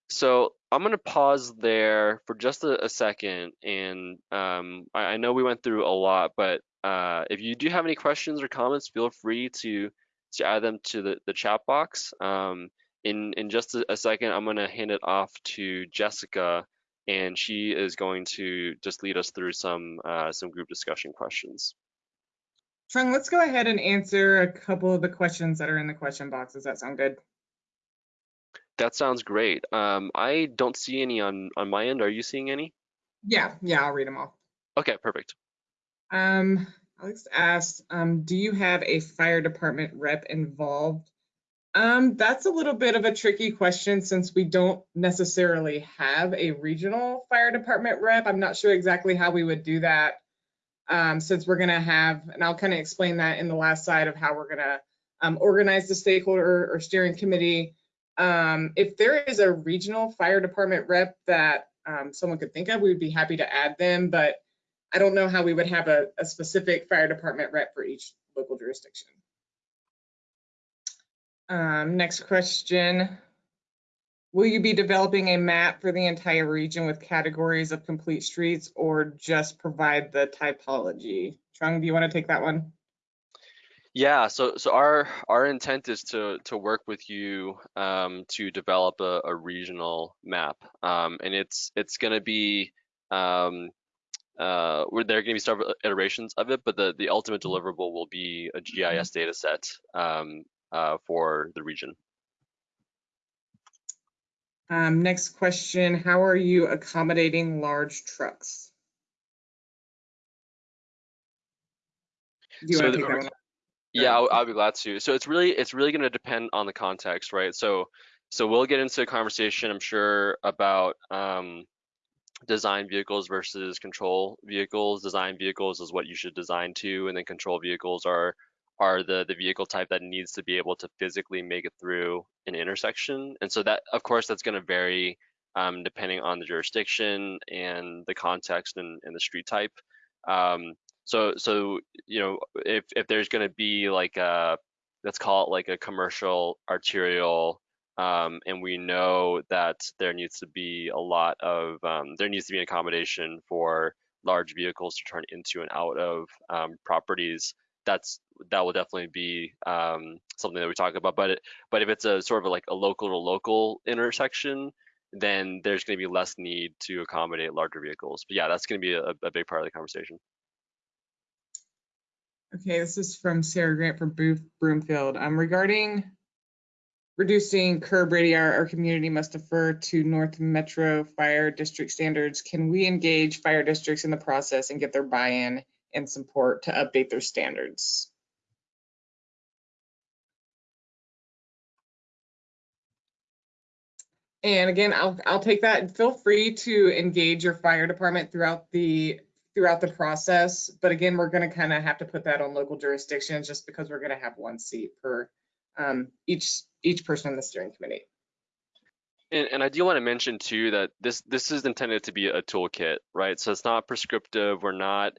So I'm going to pause there for just a, a second. And um, I, I, know we went through a lot, but uh, if you do have any questions or comments, feel free to, to add them to the, the chat box. Um, in in just a, a second, I'm going to hand it off to Jessica, and she is going to just lead us through some uh, some group discussion questions. Trung, let's go ahead and answer a couple of the questions that are in the question box. Does that sound good? That sounds great. Um, I don't see any on on my end. Are you seeing any? Yeah, yeah, I'll read them all. Okay, perfect. Um, Alex asked, um, do you have a fire department rep involved um, that's a little bit of a tricky question since we don't necessarily have a regional fire department rep. I'm not sure exactly how we would do that um, since we're going to have, and I'll kind of explain that in the last side of how we're going to um, organize the stakeholder or steering committee. Um, if there is a regional fire department rep that um, someone could think of, we would be happy to add them, but I don't know how we would have a, a specific fire department rep for each local jurisdiction. Um, next question. Will you be developing a map for the entire region with categories of complete streets or just provide the typology? Trung, do you want to take that one? Yeah, so so our our intent is to to work with you um, to develop a, a regional map, um, and it's it's going to be um, uh, where there are going to be several iterations of it, but the the ultimate deliverable will be a GIS data set um, uh, for the region. Um, next question, how are you accommodating large trucks? Do you so want to take that one? Yeah, I'll, I'll, be glad to. So it's really it's really going to depend on the context, right? So so we'll get into a conversation, I'm sure, about um, design vehicles versus control vehicles. Design vehicles is what you should design to, and then control vehicles are are the the vehicle type that needs to be able to physically make it through an intersection and so that of course that's going to vary um, depending on the jurisdiction and the context and, and the street type. Um, so so you know if if there's going to be like a let's call it like a commercial arterial um, and we know that there needs to be a lot of um, there needs to be an accommodation for large vehicles to turn into and out of um, properties that's that will definitely be um, something that we talk about. But it, but if it's a sort of like a local to local intersection, then there's going to be less need to accommodate larger vehicles. But yeah, that's going to be a, a big part of the conversation. Okay, this is from Sarah Grant from Broomfield. Um, regarding reducing curb radii, our community must defer to North Metro Fire District standards. Can we engage fire districts in the process and get their buy-in and support to update their standards. And again, I'll, I'll take that and feel free to engage your fire department throughout the throughout the process. But again, we're going to kind of have to put that on local jurisdictions just because we're going to have one seat per um, each each person in the steering committee. And, and, I do want to mention too that this this is intended to be a toolkit, right? So it's not prescriptive. We're not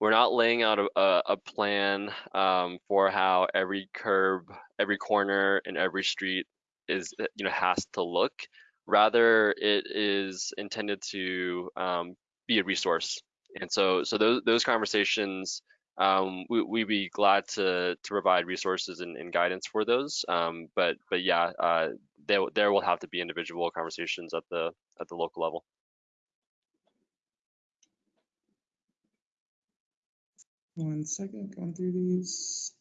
we're not laying out a, a, a plan um, for how every curb, every corner, and every street is uh, you know has to look. Rather, it is intended to um, be a resource, and so so those those conversations. Um, we, we'd be glad to to provide resources and, and guidance for those. Um, but but yeah, uh, there there will have to be individual conversations at the at the local level. One second, going through these.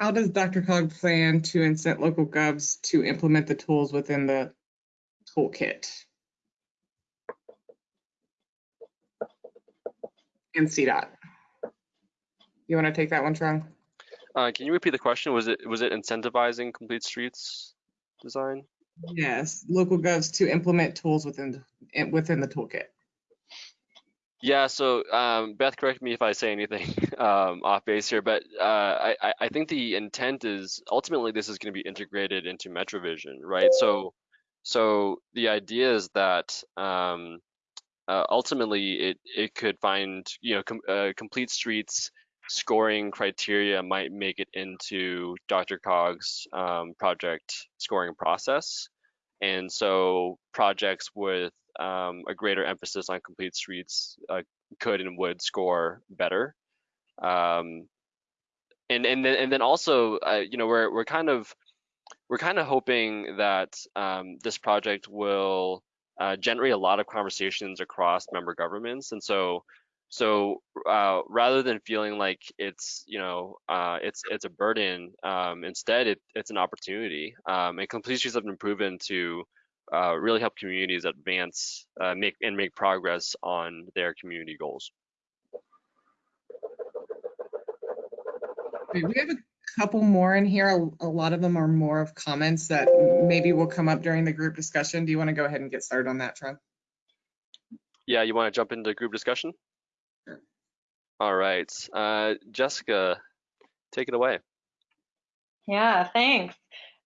How does DRCOG plan to incent local govs to implement the tools within the toolkit? And CDOT. You want to take that one, Trung? Uh, can you repeat the question? Was it was it incentivizing complete streets design? Yes, local govs to implement tools within, within the toolkit. Yeah, so um, Beth, correct me if I say anything um, off base here, but uh, I, I- think the intent is ultimately this is going to be integrated into MetroVision, right? So, so the idea is that um, uh, ultimately it it could find you know com uh, complete streets scoring criteria might make it into DRCOG's um, project scoring process, and so projects with um, a greater emphasis on complete streets uh, could and would score better. Um, and and then and then also, uh, you know, we're we're kind of we're kind of hoping that um, this project will uh, generate a lot of conversations across member governments, and so so uh, rather than feeling like it's you know uh, it's it's a burden, um, instead it, it's an opportunity. Um, and complete streets have been proven to uh, really help communities advance, uh, make and make progress on their community goals. We have a couple more in here. A a lot of them are more of comments that maybe will come up during the group discussion. Do you want to go ahead and get started on that, Trung? Yeah, you want to jump into group discussion? Sure. All right, uh, Jessica, take it away. Yeah, thanks.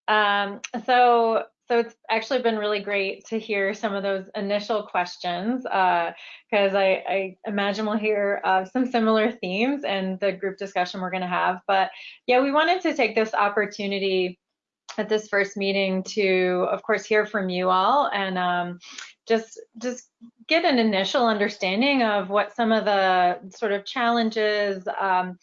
Um, so, so it's actually been really great to hear some of those initial questions because I, I imagine we'll hear uh, some similar themes in the group discussion we're going to have. But yeah, we wanted to take this opportunity at this first meeting to, of course, hear from you all and um, just just get an initial understanding of what some of the sort of challenges. Um,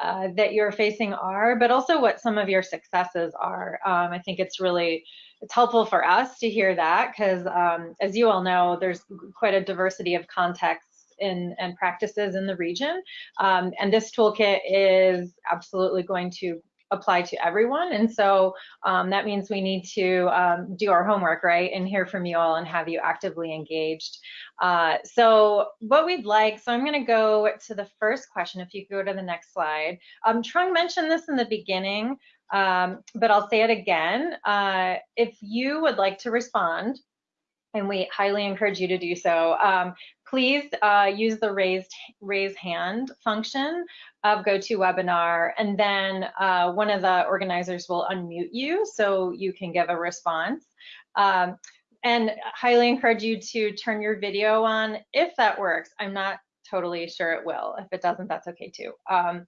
uh, that you're facing are, but also what some of your successes are. Um, I think it's really it's helpful for us to hear that because, um, as you all know, there's quite a diversity of contexts in, and practices in the region, um, and this toolkit is absolutely going to apply to everyone. And so um, that means we need to um, do our homework, right, and hear from you all and have you actively engaged. Uh, so what we'd like, so I'm going to go to the first question. If you go to the next slide. Um, Trung mentioned this in the beginning, um, but I'll say it again. Uh, if you would like to respond, and we highly encourage you to do so. Um, please uh, use the raised raise hand function of GoToWebinar, and then uh, one of the organizers will unmute you so you can give a response. Um, and highly encourage you to turn your video on if that works. I'm not totally sure it will. If it doesn't, that's okay too. Um,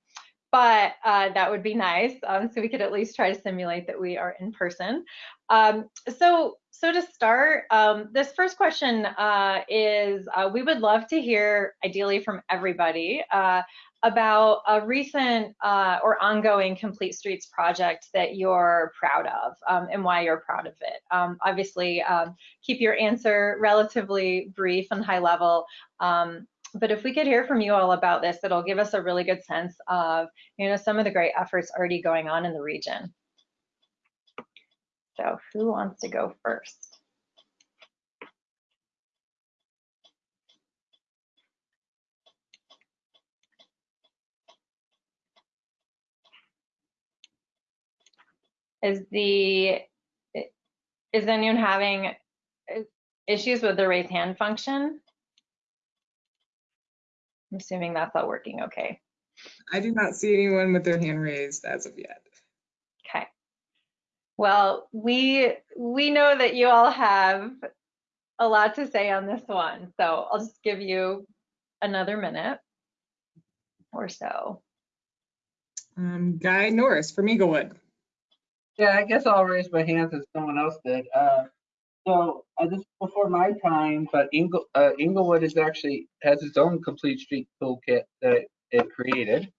but uh, that would be nice. Um, so we could at least try to simulate that we are in person. Um, so, so to start, um, this first question uh, is, uh, we would love to hear, ideally from everybody, uh, about a recent uh, or ongoing Complete Streets project that you're proud of um, and why you're proud of it. Um, obviously, um, keep your answer relatively brief and high level. Um, but if we could hear from you all about this, it'll give us a really good sense of, you know, some of the great efforts already going on in the region. So who wants to go first? Is the, is anyone having issues with the raise hand function? I'm assuming that's all working okay. I do not see anyone with their hand raised as of yet. Okay. Well, we we know that you all have a lot to say on this one, so I'll just give you another minute. or so. Um, Guy Norris from Englewood. Yeah, I guess I'll raise my hand since someone else did. Uh, so uh, this is before my time, but Ingle, uh, Englewood is actually has its own complete street toolkit that it, it created.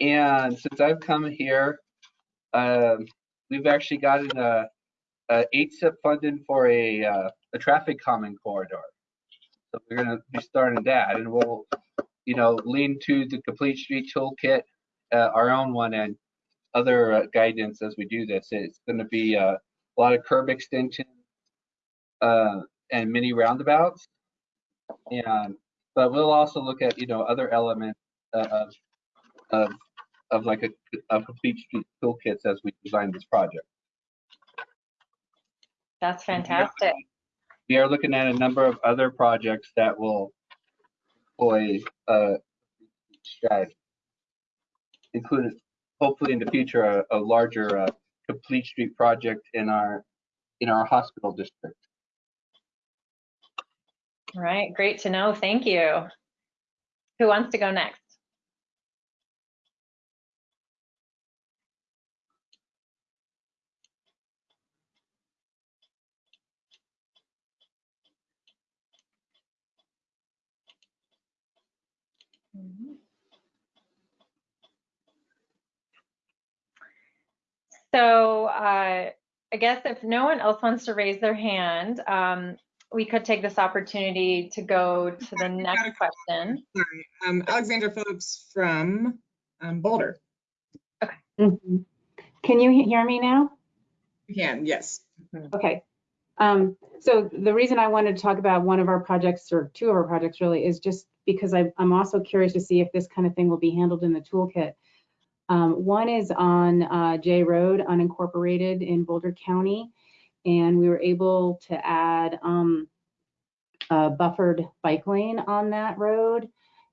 And since I've come here, um, we've actually gotten a, a HSIP funded for a, uh, a traffic calming corridor. So we're gonna be starting that and we'll, you know, lean to the complete street toolkit, uh, our own one and other uh, guidance as we do this. It's going to be uh, a lot of curb extension uh, and mini roundabouts. And but we'll also look at you know other elements of of of like a, a complete street toolkits as we design this project. That's fantastic. We are looking at a number of other projects that will employ uh, strategy, including hopefully in the future a, a larger uh, complete street project in our in our hospital district. All right, great to know. Thank you. Who wants to go next? So uh, I guess if no one else wants to raise their hand, um, we could take this opportunity to go to the We've next question. Sorry, um, Alexandra Phillips from um, Boulder. Mhm. Can you hear me now? You can, yes. Okay. Um, so the reason I wanted to talk about one of our projects or two of our projects really is just because I, I'm also curious to see if this kind of thing will be handled in the toolkit. Um, one is on uh, Jay Road unincorporated in Boulder County. And we were able to add um, a buffered bike lane on that road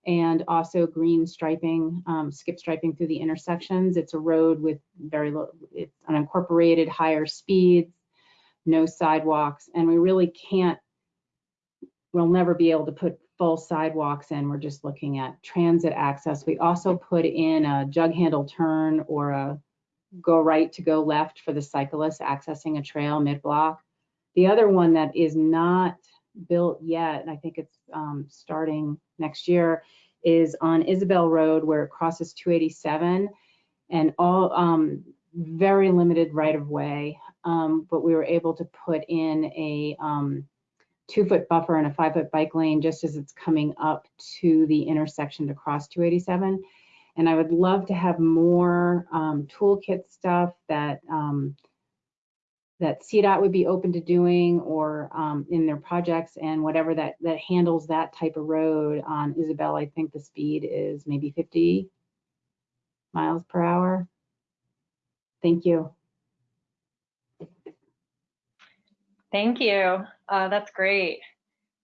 and also green striping, um, skip striping through the intersections. It's a road with very low, it's unincorporated, higher speeds, no sidewalks, and we really can't, we'll never be able to put full sidewalks in. We're just looking at transit access. We also put in a jug handle turn or a go right to go left for the cyclist accessing a trail mid-block. The other one that is not built yet, and I think it's um, starting next year, is on Isabelle Road where it crosses 287 and all um, very limited right of way. Um, but we were able to put in a um, two foot buffer and a five foot bike lane just as it's coming up to the intersection to cross 287. And I would love to have more um, toolkit stuff that um, that CDOT would be open to doing or um, in their projects and whatever that that handles that type of road on Isabelle. I think the speed is maybe 50 miles per hour. Thank you. Thank you. Uh, that's great.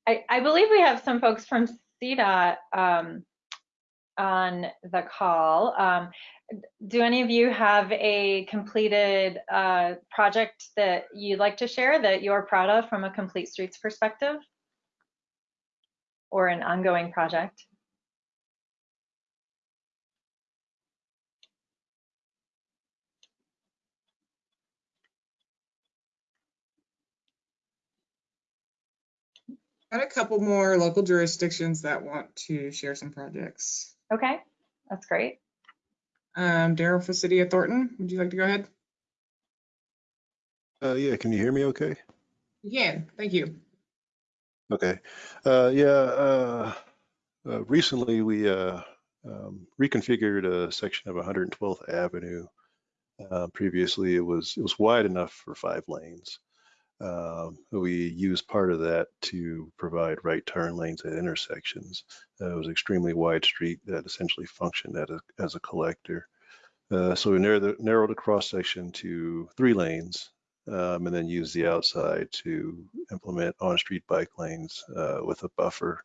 I, I believe we have some folks from CDOT um, on the call. Um, do any of you have a completed uh, project that you'd like to share that you're proud of from a complete streets perspective? Or an ongoing project? Got a couple more local jurisdictions that want to share some projects. Okay, that's great. Um, Daryl for City of Thornton, would you like to go ahead? Uh, yeah, can you hear me okay? You can, thank you. Okay. Uh, yeah, uh, uh, recently we uh, um, reconfigured a section of 112th Avenue. Uh, previously, it was it was wide enough for five lanes. Um, we used part of that to provide right turn lanes at intersections. Uh, it was extremely wide street that essentially functioned as a, as a collector. Uh, so we narrowed the, narrowed the cross section to three lanes um, and then used the outside to implement on-street bike lanes uh, with a buffer.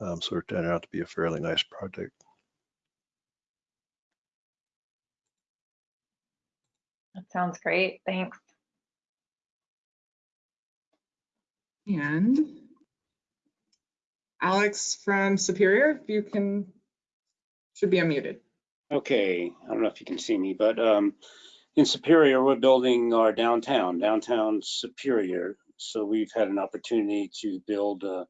Um, so it turned out to be a fairly nice project. That sounds great. Thanks. And Alex from Superior, if you can Should be unmuted. Okay, I don't know if you can see me, but um, in Superior, we're building our downtown, downtown Superior. So we've had an opportunity to build a,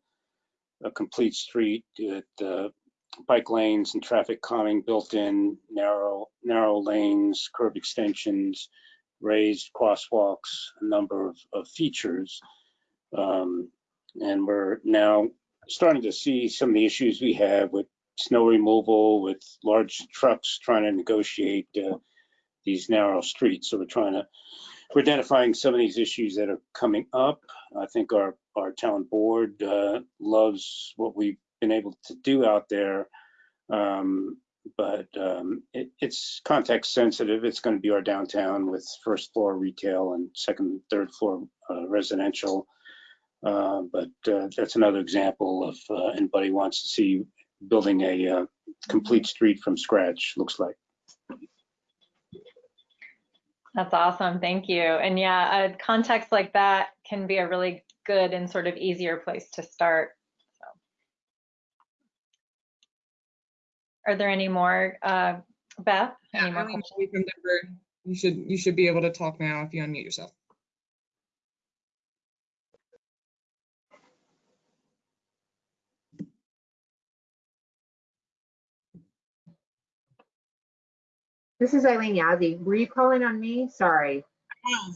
a complete street with uh, bike lanes and traffic calming built in, narrow, narrow lanes, curb extensions, raised crosswalks, a number of, of features. Um, and we're now starting to see some of the issues we have with snow removal, with large trucks trying to negotiate uh, these narrow streets. So we're trying to, we're identifying some of these issues that are coming up. I think our, our town board uh, loves what we've been able to do out there. Um, but um, it, it's context sensitive. It's going to be our downtown with first floor retail and second, third floor uh, residential. Uh, but uh, that's another example of uh, anybody wants to see building a uh, complete street from scratch looks like. That's awesome. Thank you. And yeah, a context like that can be a really good and sort of easier place to start. So. Are there any more, uh, Beth? Yeah, Any more Eileen questions? Lee from Denver. You should, you should be able to talk now if you unmute yourself. This is Eileen Yazzie. Were you calling on me? Sorry.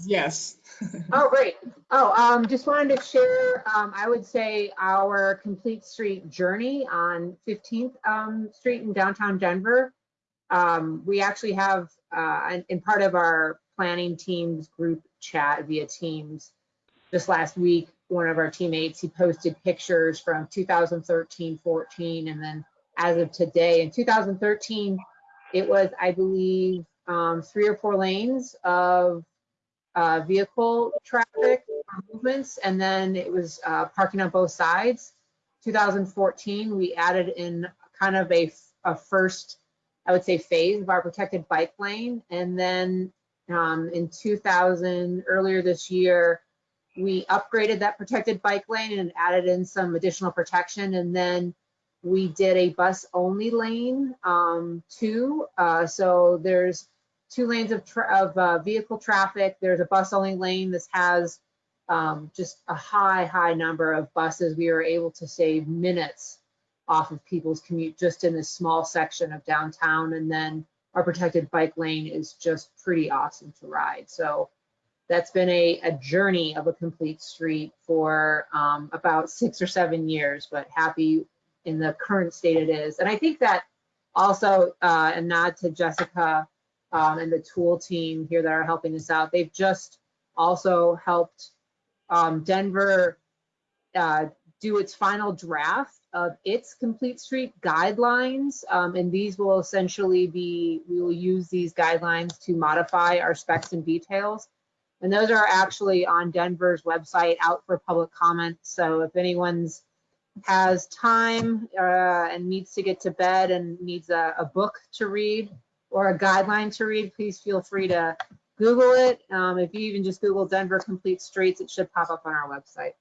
Yes. Oh, great. Oh, um, just wanted to share, um, I would say our complete street journey on 15th, um, Street in downtown Denver. Um, we actually have, uh, in, in part of our planning team's group chat via Teams, just last week, one of our teammates, he posted pictures from 2013, 14, and then as of today, in 2013, it was, I believe, um, three or four lanes of uh, vehicle traffic movements, and then it was uh, parking on both sides. 2014, we added in kind of a, a first, I would say, phase of our protected bike lane. And then um, in 2000, earlier this year, we upgraded that protected bike lane and added in some additional protection. And then we did a bus only lane um, too. Uh, so there's two lanes of, of uh, vehicle traffic. There's a bus only lane. This has um, just a high, high number of buses. We were able to save minutes off of people's commute just in this small section of downtown. And then our protected bike lane is just pretty awesome to ride. So that's been a, a journey of a complete street for um, about six or seven years, but happy in the current state it is. And I think that also uh, a nod to Jessica um, and the Toole team here that are helping us out. They've just also helped um, Denver uh, do its final draft of its complete street guidelines. Um, and these will essentially be, we will use these guidelines to modify our specs and details. And those are actually on Denver's website out for public comment. So if anyone's has time uh, and needs to get to bed and needs a, a book to read, or a guideline to read, please feel free to Google it. Um, if you even just Google Denver Complete Streets, it should pop up on our website.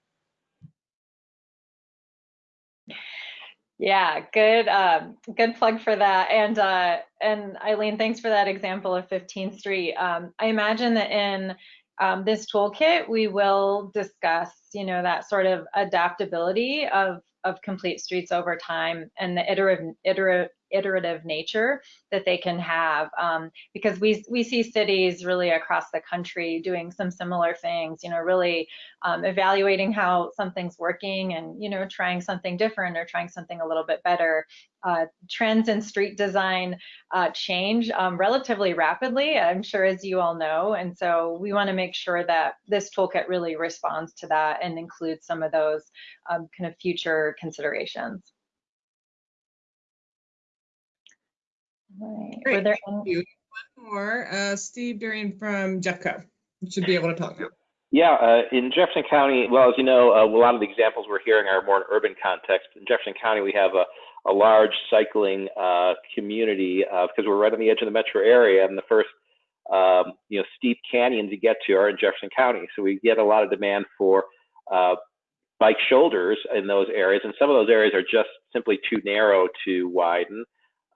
Yeah, good, um, good plug for that. And, uh, and Eileen, thanks for that example of 15th Street. Um, I imagine that in um, this toolkit, we will discuss, you know, that sort of adaptability of, of complete streets over time and the iterative, iterative, iterative nature that they can have um, because we we see cities really across the country doing some similar things you know really um, evaluating how something's working and you know trying something different or trying something a little bit better. Uh, trends in street design uh, change um, relatively rapidly i'm sure as you all know and so we want to make sure that this toolkit really responds to that and includes some of those um, kind of future considerations Right. Were Great, there thank any- you. One more, uh, Steve Durian from Jeffco. You should be able to talk now. Yeah, uh, in Jefferson County, well, as you know, uh, a lot of the examples we're hearing are more in urban context. In Jefferson County, we have a, a large cycling uh, community uh, because we're right on the edge of the metro area, and the first, um, you know, steep canyons you get to are in Jefferson County. So we get a lot of demand for uh, bike shoulders in those areas, and some of those areas are just simply too narrow to widen.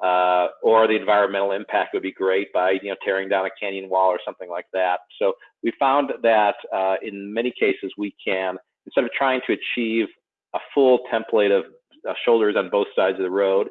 Uh, or the environmental impact would be great by you know tearing down a canyon wall or something like that. So we found that uh, in many cases we can instead of trying to achieve a full template of uh, shoulders on both sides of the road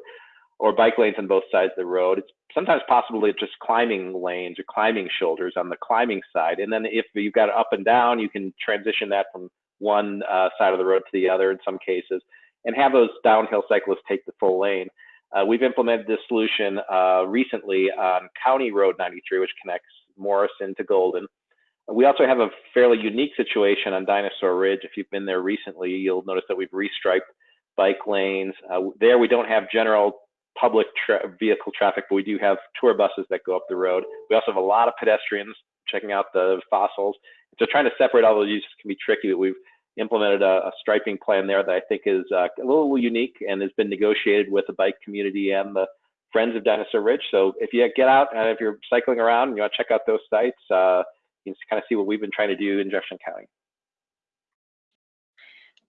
or bike lanes on both sides of the road, it's sometimes possible to just climbing lanes or climbing shoulders on the climbing side. And then if you've got up and down, you can transition that from one uh, side of the road to the other in some cases and have those downhill cyclists take the full lane. Uh, we've implemented this solution uh, recently on County Road 93, which connects Morrison to Golden. We also have a fairly unique situation on Dinosaur Ridge. If you've been there recently, you'll notice that we've restriped bike lanes. Uh, there, we don't have general public tra vehicle traffic, but we do have tour buses that go up the road. We also have a lot of pedestrians checking out the fossils. So trying to separate all those uses can be tricky, but we've implemented a, a striping plan there that I think is uh, a little unique and has been negotiated with the bike community and the Friends of Dinosaur Ridge. So if you get out and if you're cycling around and you want to check out those sites, uh, you can kind of see what we've been trying to do in Jefferson County.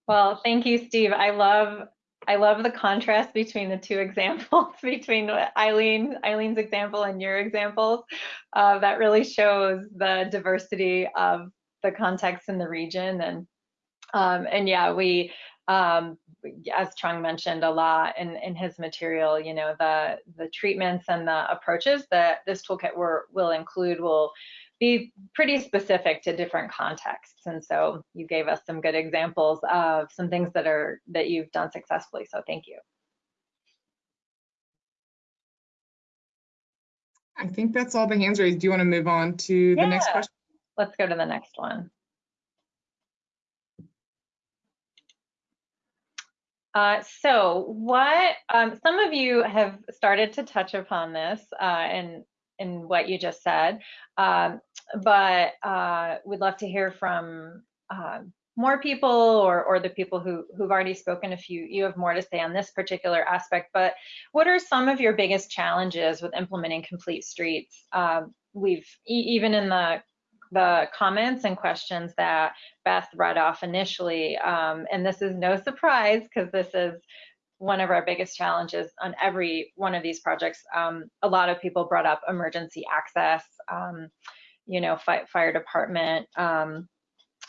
Well, thank you, Steve. I love I love the contrast between the two examples, between Eileen Eileen's example and your examples. Uh, that really shows the diversity of the context in the region and um, and yeah, we, um, as Trung mentioned a lot in, in his material, you know, the, the treatments and the approaches that this toolkit were, will include will be pretty specific to different contexts. And so you gave us some good examples of some things that are that you've done successfully. So thank you. I think that's all the hands raised. Do you want to move on to the next Yeah. question? Let's go to the next one. Uh, so what, um, some of you have started to touch upon this uh, in, in what you just said, um, but uh, we'd love to hear from um, more people or, or the people who, who've already spoken if you, you have more to say on this particular aspect, but what are some of your biggest challenges with implementing complete streets? Um, we've, even in the the comments and questions that Beth read off initially. Um, and this is no surprise because this is one of our biggest challenges on every one of these projects. Um, a lot of people brought up emergency access, um, you know, fi fire department, um,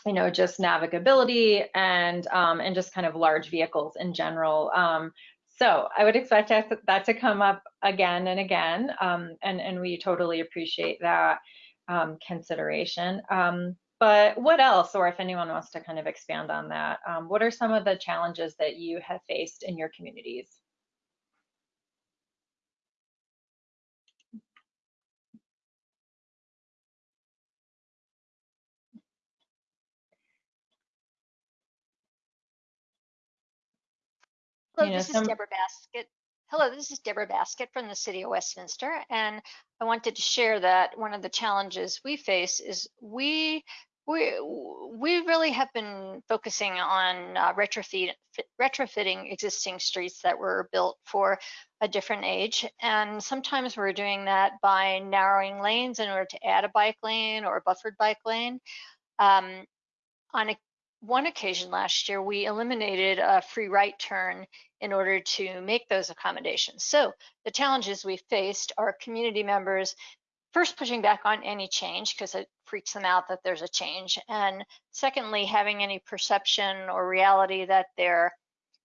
you know, just navigability and um, and just kind of large vehicles in general. Um, so I would expect that that to come up again and again, um, and and we totally appreciate that um, consideration. Um, but what else, or if anyone wants to kind of expand on that, um, what are some of the challenges that you have faced in your communities? Hello, You know, this is Deborah Baskett. Hello, this is Deborah Baskett from the City of Westminster, and I wanted to share that one of the challenges we face is we we we really have been focusing on uh, retrofit retrofitting existing streets that were built for a different age, and sometimes we're doing that by narrowing lanes in order to add a bike lane or a buffered bike lane. Um, on a, one occasion last year, we eliminated a free right turn in order to make those accommodations. So the challenges we faced are community members first pushing back on any change because it freaks them out that there's a change. And secondly, having any perception or reality that their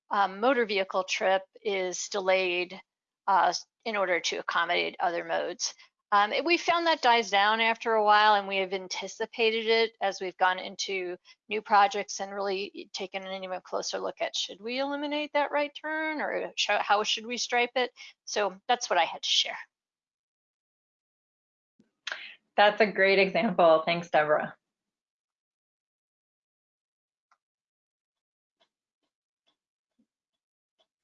um, motor vehicle trip is delayed uh, in order to accommodate other modes. Um, we found that dies down after a while and we have anticipated it as we've gone into new projects and really taken an even closer look at should we eliminate that right turn or sh how should we stripe it? So that's what I had to share. That's a great example. Thanks, Deborah.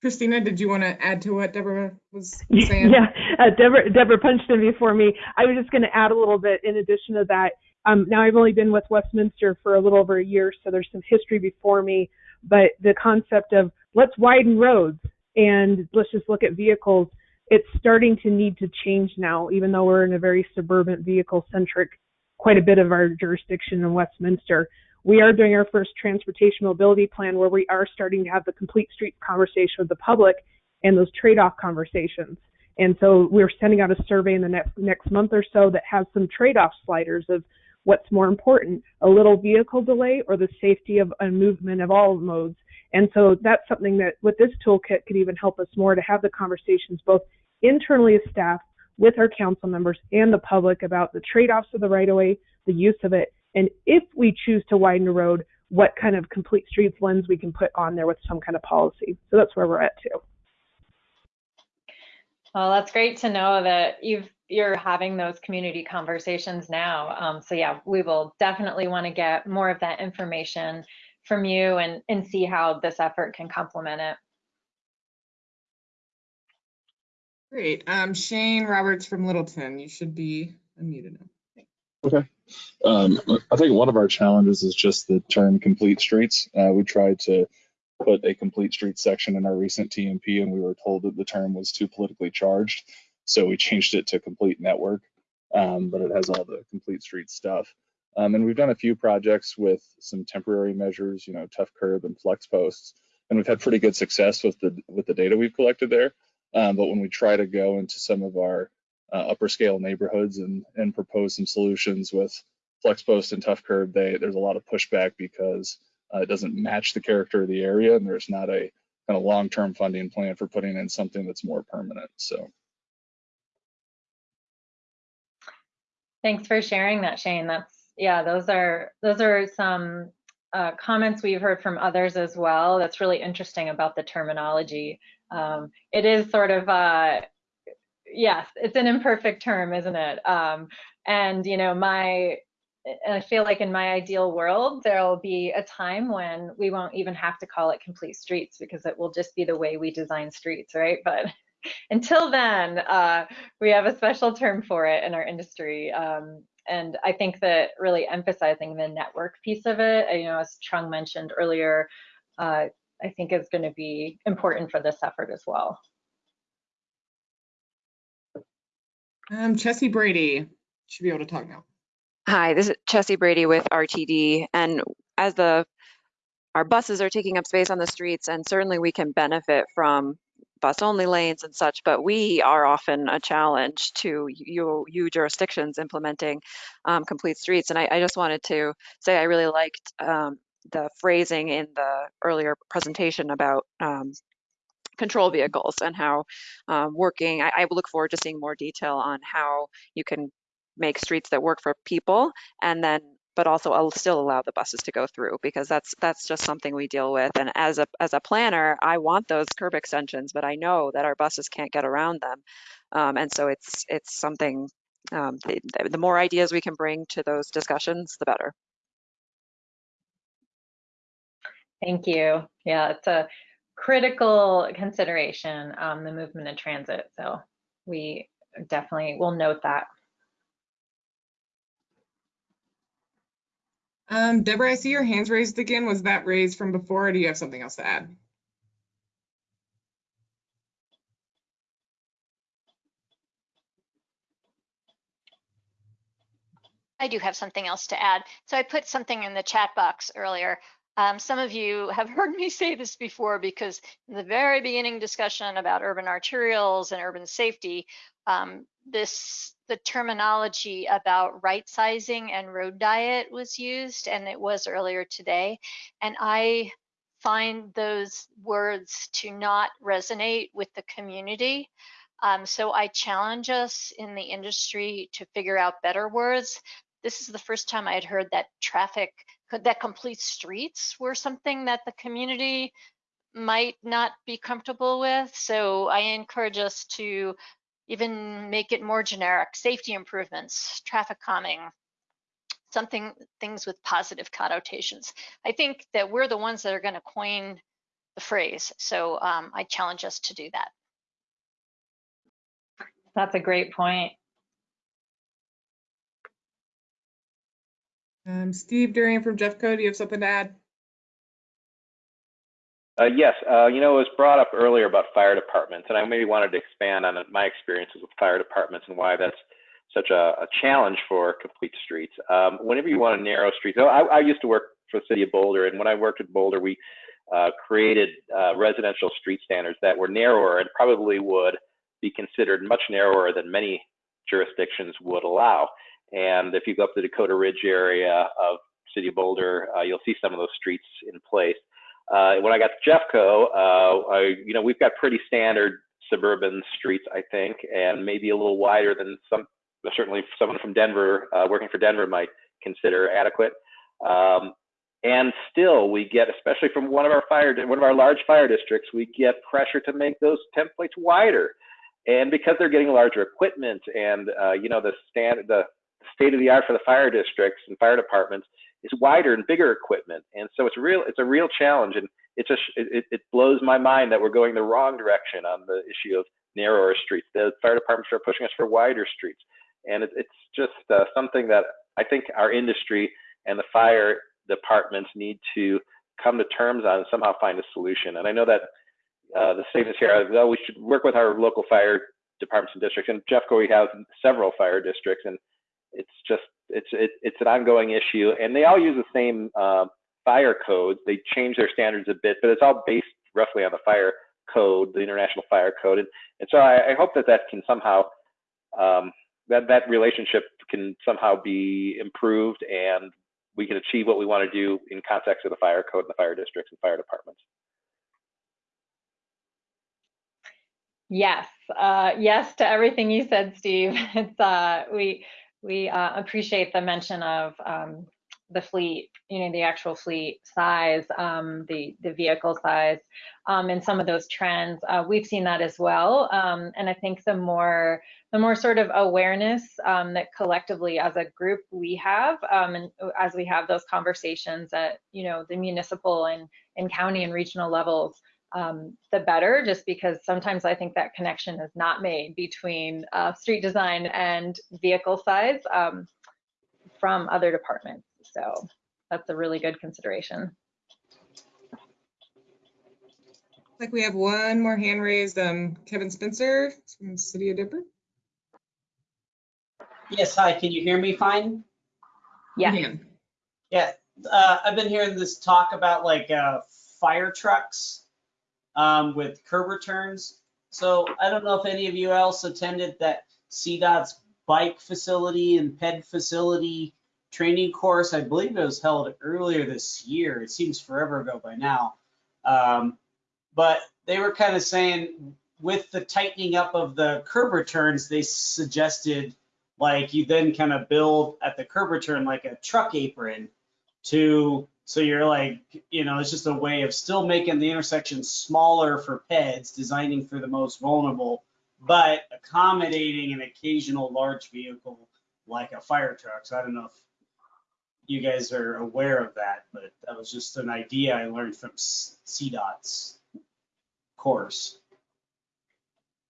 Christina, did you want to add to what Deborah was saying? Yeah, uh, Deborah, Deborah punched in before me. I was just going to add a little bit in addition to that. Um, now I've only been with Westminster for a little over a year, so there's some history before me. But the concept of let's widen roads and let's just look at vehicles, it's starting to need to change now, even though we're in a very suburban vehicle centric, quite a bit of our jurisdiction in Westminster. We are doing our first transportation mobility plan where we are starting to have the complete streets conversation with the public and those trade-off conversations. And so we're sending out a survey in the next next month or so that has some trade-off sliders of what's more important, a little vehicle delay or the safety of a movement of all modes. And so that's something that with this toolkit could even help us more to have the conversations both internally as staff with our council members and the public about the trade-offs of the right of way, the use of it, and if we choose to widen a road, what kind of complete streets lens we can put on there with some kind of policy. So that's where we're at too. Well, that's great to know that you've you're having those community conversations now. Um, so yeah, we will definitely want to get more of that information from you and and see how this effort can complement it. Great. Um, Shane Roberts from Littleton, you should be unmuted now. Okay. Um, I think one of our challenges is just the term complete streets. Uh, we tried to put a complete street section in our recent TMP and we were told that the term was too politically charged. So we changed it to complete network, um, but it has all the complete street stuff. Um, and we've done a few projects with some temporary measures, you know, tough curb and flex posts, and we've had pretty good success with the with the data we've collected there. Um, but when we try to go into some of our upper scale neighborhoods and and propose some solutions with flex post and tough curb, they there's a lot of pushback because uh, it doesn't match the character of the area, and there's not a kind of long-term funding plan for putting in something that's more permanent. So. Thanks for sharing that, Shane. That's yeah, those are those are some uh, comments we've heard from others as well. That's really interesting about the terminology. Um, it is sort of uh, yes, it's an imperfect term, isn't it? Um, and you know, my I feel like in my ideal world, there'll be a time when we won't even have to call it complete streets because it will just be the way we design streets, right? But until then, uh, we have a special term for it in our industry. Um, and I think that really emphasizing the network piece of it, you know, as Trung mentioned earlier, uh, I think is going to be important for this effort as well. Um, Chessie Brady should be able to talk now. Hi, this is Chessie Brady with RTD. And as the our buses are taking up space on the streets, and certainly we can benefit from bus only lanes and such, but we are often a challenge to you, you jurisdictions implementing um, complete streets. And I, I, just wanted to say I really liked um, the phrasing in the earlier presentation about um, control vehicles and how um, working, I, I look forward to seeing more detail on how you can make streets that work for people and then but also I'll still allow the buses to go through because that's that's just something we deal with. And as a as a planner, I want those curb extensions, but I know that our buses can't get around them, um, and so it's it's something. Um, the, the more ideas we can bring to those discussions, the better. Thank you. Yeah, it's a critical consideration, um, the movement in transit. So we definitely will note that. Um, Deborah, I see your hands raised again. Was that raised from before or do you have something else to add? I do have something else to add. So I put something in the chat box earlier. Um, some of you have heard me say this before because in the very beginning discussion about urban arterials and urban safety, um, this the terminology about right sizing and road diet was used and it was earlier today. And i find those words to not resonate with the community. Um, so i challenge us in the industry to figure out better words. This is the first time i had heard that traffic that complete streets were something that the community might not be comfortable with so i encourage us to even make it more generic, safety improvements, traffic calming, something, things with positive connotations. I think that we're the ones that are gonna coin the phrase. So um, I challenge us to do that. That's a great point. Um, Steve Durian from Jeffco, do you have something to add? Uh, yes, uh, you know, it was brought up earlier about fire departments, and I maybe wanted to expand on my experiences with fire departments and why that's such a, a challenge for complete streets. Um, whenever you want to narrow streets, I, I, used to work for the city of Boulder, and when I worked at Boulder, we uh, created uh, residential street standards that were narrower and probably would be considered much narrower than many jurisdictions would allow. And if you go up the Dakota Ridge area of City Boulder, uh, you'll see some of those streets in place. Uh, when I got to Jeffco, uh, I, you know, we've got pretty standard suburban streets, I think, and maybe a little wider than some, certainly someone from Denver, uh, working for Denver might consider adequate. Um, and still, we get, especially from one of our fire, one of our large fire districts, we get pressure to make those templates wider. And because they're getting larger equipment, and uh, you know, the stand, the state of the art for the fire districts and fire departments is wider and bigger equipment. And so it's real, it's a real challenge. And it just, it, it blows my mind that we're going the wrong direction on the issue of narrower streets. The fire departments are pushing us for wider streets. And it, it's just uh, something that I think our industry and the fire departments need to come to terms on and somehow find a solution. And I know that uh, the statements here, though we should work with our local fire departments and districts. And Jeffco, we have several fire districts, and it's just it's it, it's an ongoing issue. And they all use the same uh, fire codes. They change their standards a bit, but it's all based roughly on the fire code, the International Fire Code. And, and so I, I hope that that can somehow um, that that relationship can somehow be improved and we can achieve what we want to do in context of the fire code and the fire districts and fire departments. Yes, uh, yes to everything you said, Steve. It's uh, we we uh, appreciate the mention of um, the fleet, you know, the actual fleet size, um, the the vehicle size, um, and some of those trends. Uh, we've seen that as well, um, and I think the more the more sort of awareness um, that collectively as a group we have, um, and as we have those conversations at you know the municipal and and county and regional levels um, the better, just because sometimes I think that connection is not made between uh, street design and vehicle size um, from other departments. So that's a really good consideration. Like we have one more hand raised, um, Kevin Spencer from the City of Denver. Yes, hi, can you hear me fine? Yeah. Yeah, uh, I've been hearing this talk about like uh, fire trucks um, with curb returns. So I don't know if any of you else attended that CDOT's bike facility and PED facility training course. I believe it was held earlier this year. It seems forever ago by now. Um, but they were kind of saying with the tightening up of the curb returns, they suggested like you then kind of build at the curb return like a truck apron to so you're like, you know, it's just a way of still making the intersection smaller for peds, designing for the most vulnerable, but accommodating an occasional large vehicle like a fire truck. So I don't know if you guys are aware of that, but that was just an idea I learned from CDOT's course.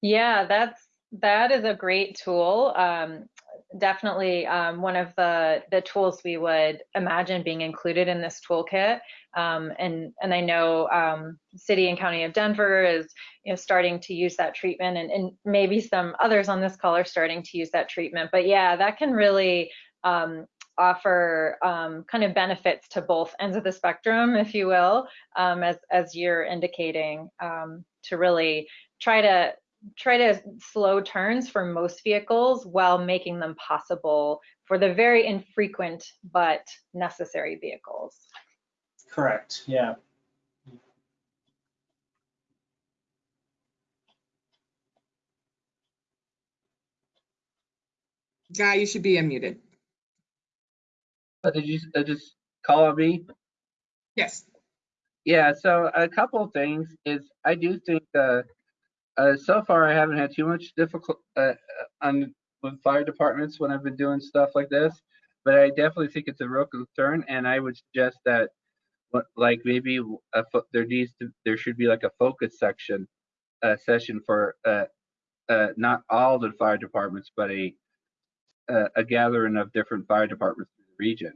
Yeah, that's that is a great tool. Um, definitely um, one of the the tools we would imagine being included in this toolkit. Um, and and I know um, City and County of Denver is you know starting to use that treatment, and, and maybe some others on this call are starting to use that treatment. But yeah, that can really um, offer um, kind of benefits to both ends of the spectrum, if you will, um, as as you're indicating, to really try to try to slow turns for most vehicles while making them possible for the very infrequent but necessary vehicles. Correct, yeah. Guy, you should be unmuted. Uh, did you uh, just call on me? Yes. Yeah, so a couple of things is I do think uh, uh, so far, I haven't had too much difficult uh, on with fire departments when I've been doing stuff like this, but I definitely think it's a real concern, and I would suggest that, like maybe there needs to there should be like a focus section, a session for uh, uh, not all the fire departments, but a uh, a gathering of different fire departments in the region.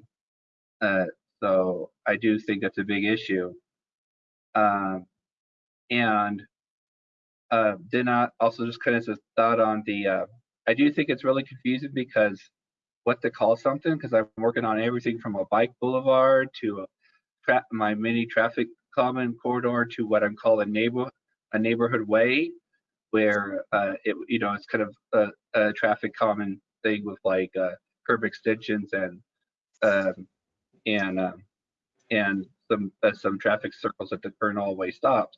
Uh, so I do think that's a big issue. Um, and uh, then I also just kind of thought on the, uh, I do think it's really confusing because what to call something, because I'm working on everything from a bike boulevard to my mini traffic calming corridor to what I'm calling neighbor, a neighborhood way. where uh, it, you know, it's kind of a, a traffic calming thing with like uh, curb extensions and um, and um, and some uh, some traffic circles that turn all way stops.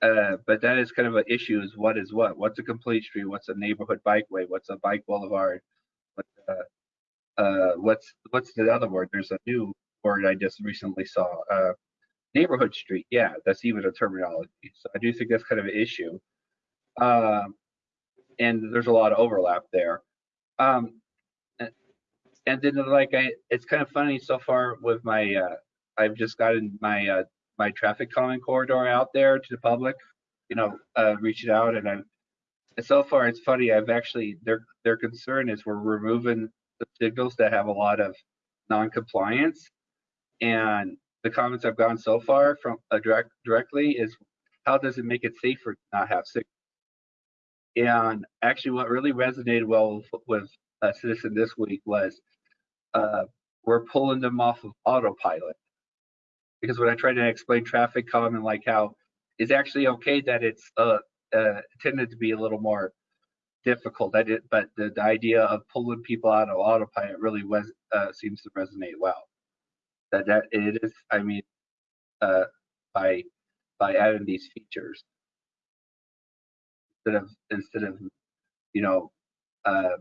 Uh, but that is kind of an issue is what is what? What's a complete street? What's a neighborhood bikeway? What's a bike boulevard? What's, uh, uh, what's what's the other word? There's a new word I just recently saw. Uh, neighborhood street. Yeah, that's even a terminology. So I do think that's kind of an issue. Um, and there's a lot of overlap there. Um, and, then like I, it's kind of funny so far with my, uh, I've just gotten my my traffic calming corridor out there to the public, you know, uh, reaching out and I'm, so far it's funny. I've actually their their concern is we're removing the signals that have a lot of non-compliance, and the comments I've gotten so far from uh, direct directly is how does it make it safer to not have signals? And actually, what really resonated well with, with a citizen this week was uh, we're pulling them off of autopilot because when I try to explain traffic calm like how it's actually okay that it's uh, uh, tended to be a little more difficult. I did, but the, the idea of pulling people out of autopilot really was uh, seems to resonate well. That that it is. I mean, uh, by by adding these features instead of instead of you know. Uh,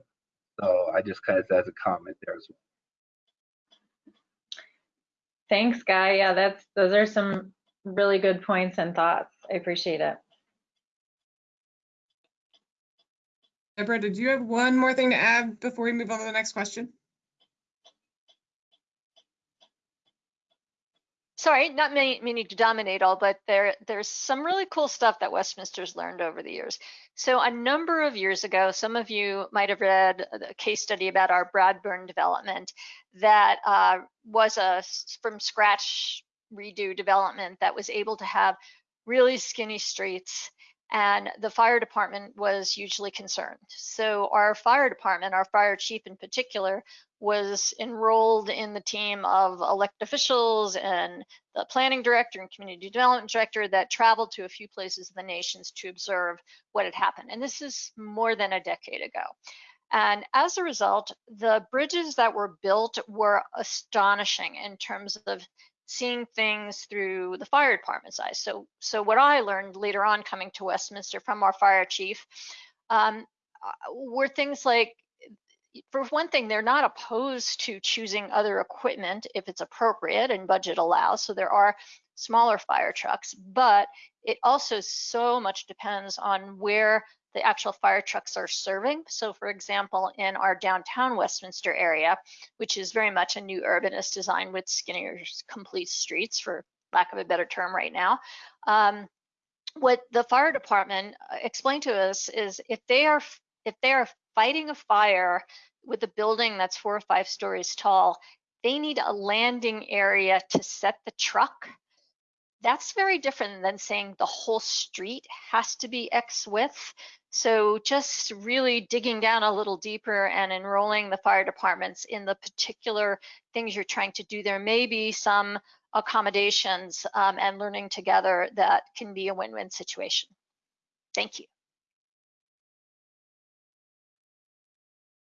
so I just kind of as a comment there as well. Thanks, Guy. Yeah, that's those are some really good points and thoughts. I appreciate it. Deborah, did you have one more thing to add before we move on to the next question? Sorry, not many, meaning to dominate all, but there there's some really cool stuff that Westminster's learned over the years. So a number of years ago, some of you might have read a case study about our Bradburn development that uh, was a from scratch redo development that was able to have really skinny streets and the fire department was hugely concerned. So our fire department, our fire chief in particular, was enrolled in the team of elected officials and the planning director and community development director that traveled to a few places in the nations to observe what had happened. And this is more than a decade ago. And as a result, the bridges that were built were astonishing in terms of seeing things through the fire department's eyes. So, so what I learned later on coming to Westminster from our fire chief um, uh, were things like, for one thing, they're not opposed to choosing other equipment if it's appropriate and budget allows. So there are smaller fire trucks, but it also so much depends on where the actual fire trucks are serving. So for example, in our downtown Westminster area, which is very much a new urbanist design with skinnier complete streets for lack of a better term right now. Um, what the fire department uh, explained to us is if they are if they are fighting a fire with a building that's four or five stories tall, they need a landing area to set the truck that's very different than saying the whole street has to be X width. So just really digging down a little deeper and enrolling the fire departments in the particular things you're trying to do. There may be some accommodations um, and learning together that can be a win-win situation. Thank you.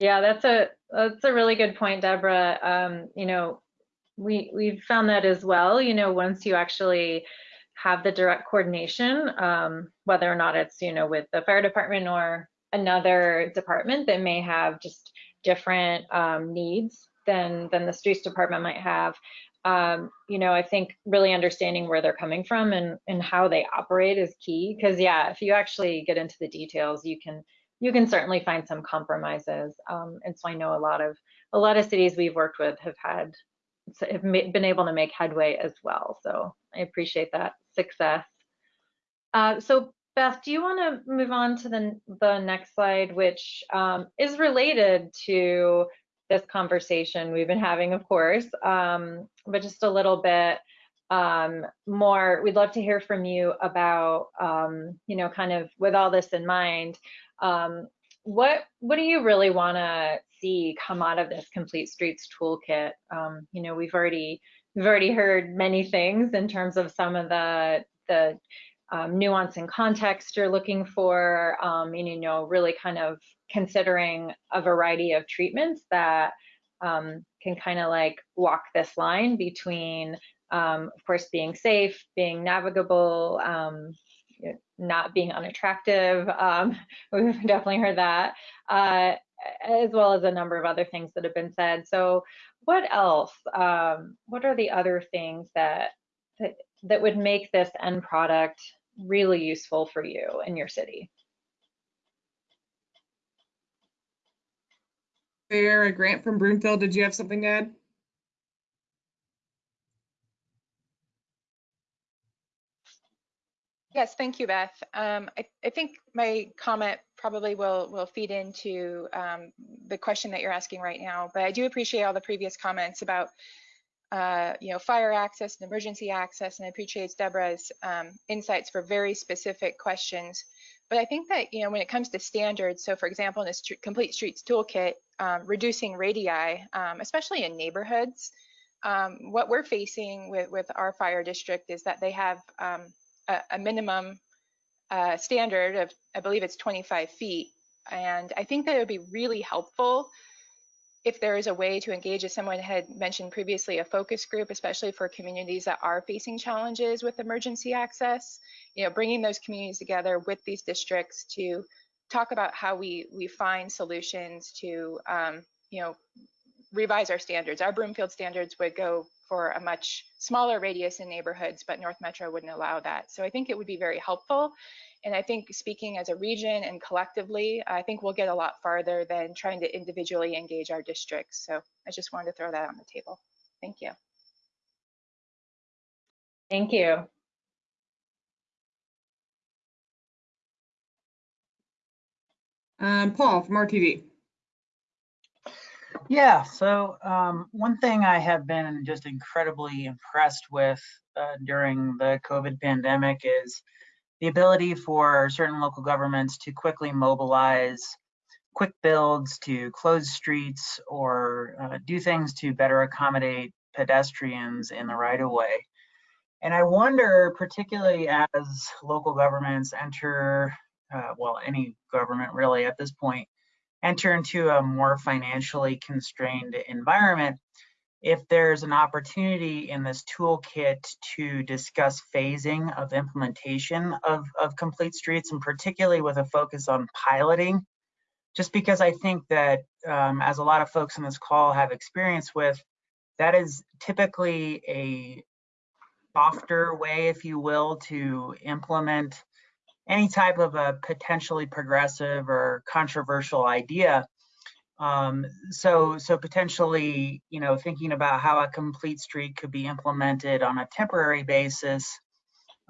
Yeah, that's a that's a really good point, Deborah. Um, you know, we we've found that as well. You know, once you actually have the direct coordination, um, whether or not it's, you know, with the fire department or another department that may have just different um, needs than, than the streets department might have. Um, you know, I think really understanding where they're coming from and, and how they operate is key. Because yeah, if you actually get into the details, you can you can certainly find some compromises. Um, and so I know a lot of a lot of cities we've worked with have had have been able to make headway as well. So I appreciate that success. Uh, so Beth, do you want to move on to the, the next slide, which um, is related to this conversation we've been having, of course, um, but just a little bit um, more, we'd love to hear from you about, um, you know, kind of with all this in mind, um, what what do you really want to see come out of this complete streets toolkit? Um, you know we've already we've already heard many things in terms of some of the the um, nuance and context you're looking for, um, and you know, really kind of considering a variety of treatments that um, can kind of like walk this line between, um, of course, being safe, being navigable, not being unattractive. Um, we've definitely heard that, uh, as well as a number of other things that have been said. So, what else? Um, what are the other things that, that that would make this end product really useful for you in your city? There, Grant from Broomfield, did you have something to add? Yes, thank you, Beth. Um, I, I, think my comment probably will will feed into um, the question that you're asking right now, but I do appreciate all the previous comments about uh, you know fire access and emergency access, and I appreciate Deborah's um, insights for very specific questions. But I think that you know when it comes to standards, so for example, in a st complete streets toolkit, um, reducing radii, um, especially in neighborhoods, um, what we're facing with with our fire district is that they have a, a minimum uh, standard of, I believe it's 25 feet. And I think that it would be really helpful if there is a way to engage, as someone had mentioned previously, a focus group, especially for communities that are facing challenges with emergency access, you know, bringing those communities together with these districts to talk about how we, we find solutions to, um, you know, revise our standards. Our Broomfield standards would go for a much smaller radius in neighborhoods, but North Metro wouldn't allow that. So I think it would be very helpful. And I think speaking as a region and collectively, I think we'll get a lot farther than trying to individually engage our districts. So I just wanted to throw that on the table. Thank you. Thank you. Um, Paul from RTD. Yeah, so um, one thing I have been just incredibly impressed with uh, during the COVID pandemic is the ability for certain local governments to quickly mobilize quick builds to close streets or uh, do things to better accommodate pedestrians in the right of way. And I wonder, particularly as local governments enter, uh, well, any government really at this point, enter into a more financially constrained environment, if there's an opportunity in this toolkit to discuss phasing of implementation of, of complete streets and particularly with a focus on piloting, just because I think that um, as a lot of folks in this call have experience with, that is typically a softer way, if you will, to implement any type of a potentially progressive or controversial idea. Um, so, so potentially, you know, thinking about how a complete street could be implemented on a temporary basis,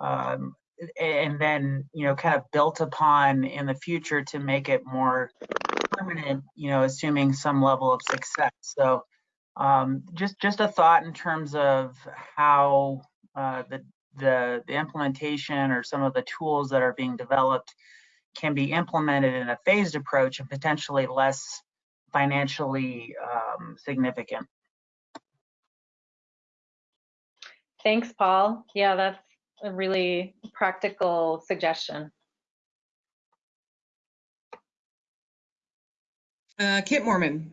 um, and then, you know, kind of built upon in the future to make it more permanent, you know, assuming some level of success. So, um, just just a thought in terms of how uh, the the, the implementation or some of the tools that are being developed can be implemented in a phased approach and potentially less financially um, significant. Thanks, Paul. Yeah, that's a really practical suggestion. Uh, Kit Moorman.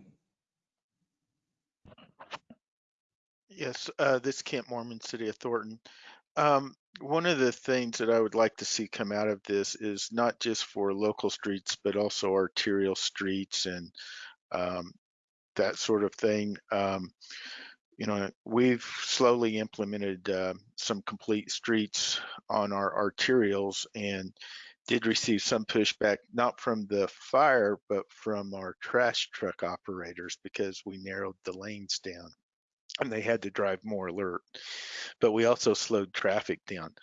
Yes, uh, this Kent Moorman, City of Thornton. Um, one of the things that I would like to see come out of this is not just for local streets, but also arterial streets and um, that sort of thing. Um, you know, we've slowly implemented uh, some complete streets on our arterials and did receive some pushback, not from the fire, but from our trash truck operators because we narrowed the lanes down and they had to drive more alert. But we also slowed traffic down.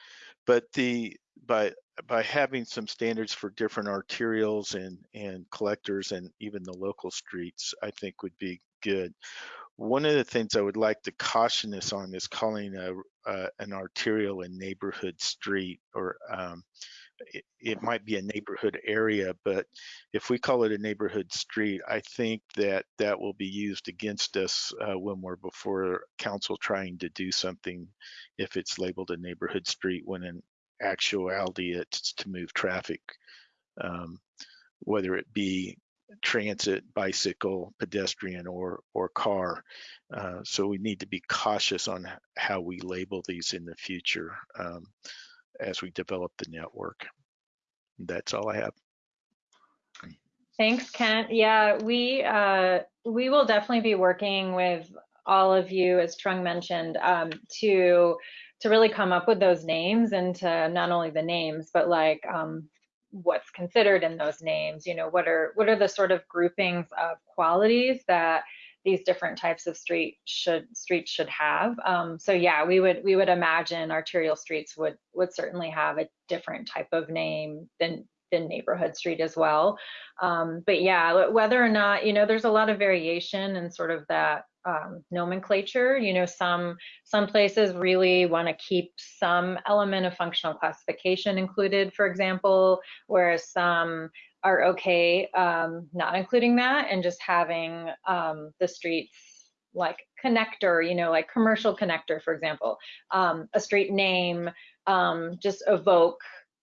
But the by by having some standards for different arterials and and collectors and even the local streets, I think would be good. One of the things I would like to caution us on is calling a, uh, an arterial a neighborhood street or um, it, it, might be a neighborhood area, but if we call it a neighborhood street, I think that that will be used against us uh, when we're before council trying to do something if it's labeled a neighborhood street when in actuality it's to move traffic, um, whether it be transit, bicycle, pedestrian, or or car. Uh, so we need to be cautious on how we label these in the future um, as we develop the network. That's all I have. Thanks, Kent. Yeah, we uh, we will definitely be working with all of you, as Trung mentioned, um, to to really come up with those names and to not only the names, but like um, what's considered in those names. You know, what are what are the sort of groupings of qualities that these different types of street should streets should have. Um, so yeah, we would we would imagine arterial streets would would certainly have a different type of name than than neighborhood street as well. Um, but yeah, whether or not you know, there's a lot of variation in sort of that um, nomenclature. You know, some some places really want to keep some element of functional classification included, for example, whereas some are okay um, not including that and just having um, the streets like connector, you know, like commercial connector, for example, um, a street name, um, just evoke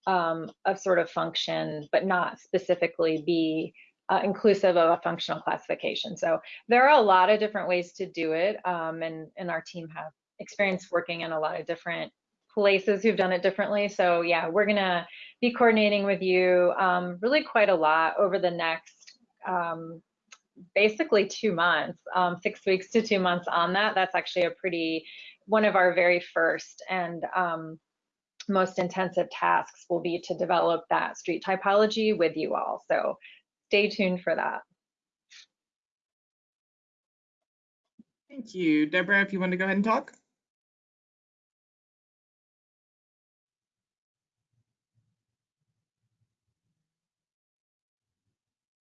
um, a sort of function, but not specifically be uh, inclusive of a functional classification. So there are a lot of different ways to do it, um, and, and our team have experience working in a lot of different places who've done it differently. So yeah, we're gonna be coordinating with you um, really quite a lot over the next um, basically two months, um, six weeks to two months on that. That's actually a pretty, one of our very first and um, most intensive tasks will be to develop that street typology with you all. So stay tuned for that. Thank you. Deborah, if you want to go ahead and talk.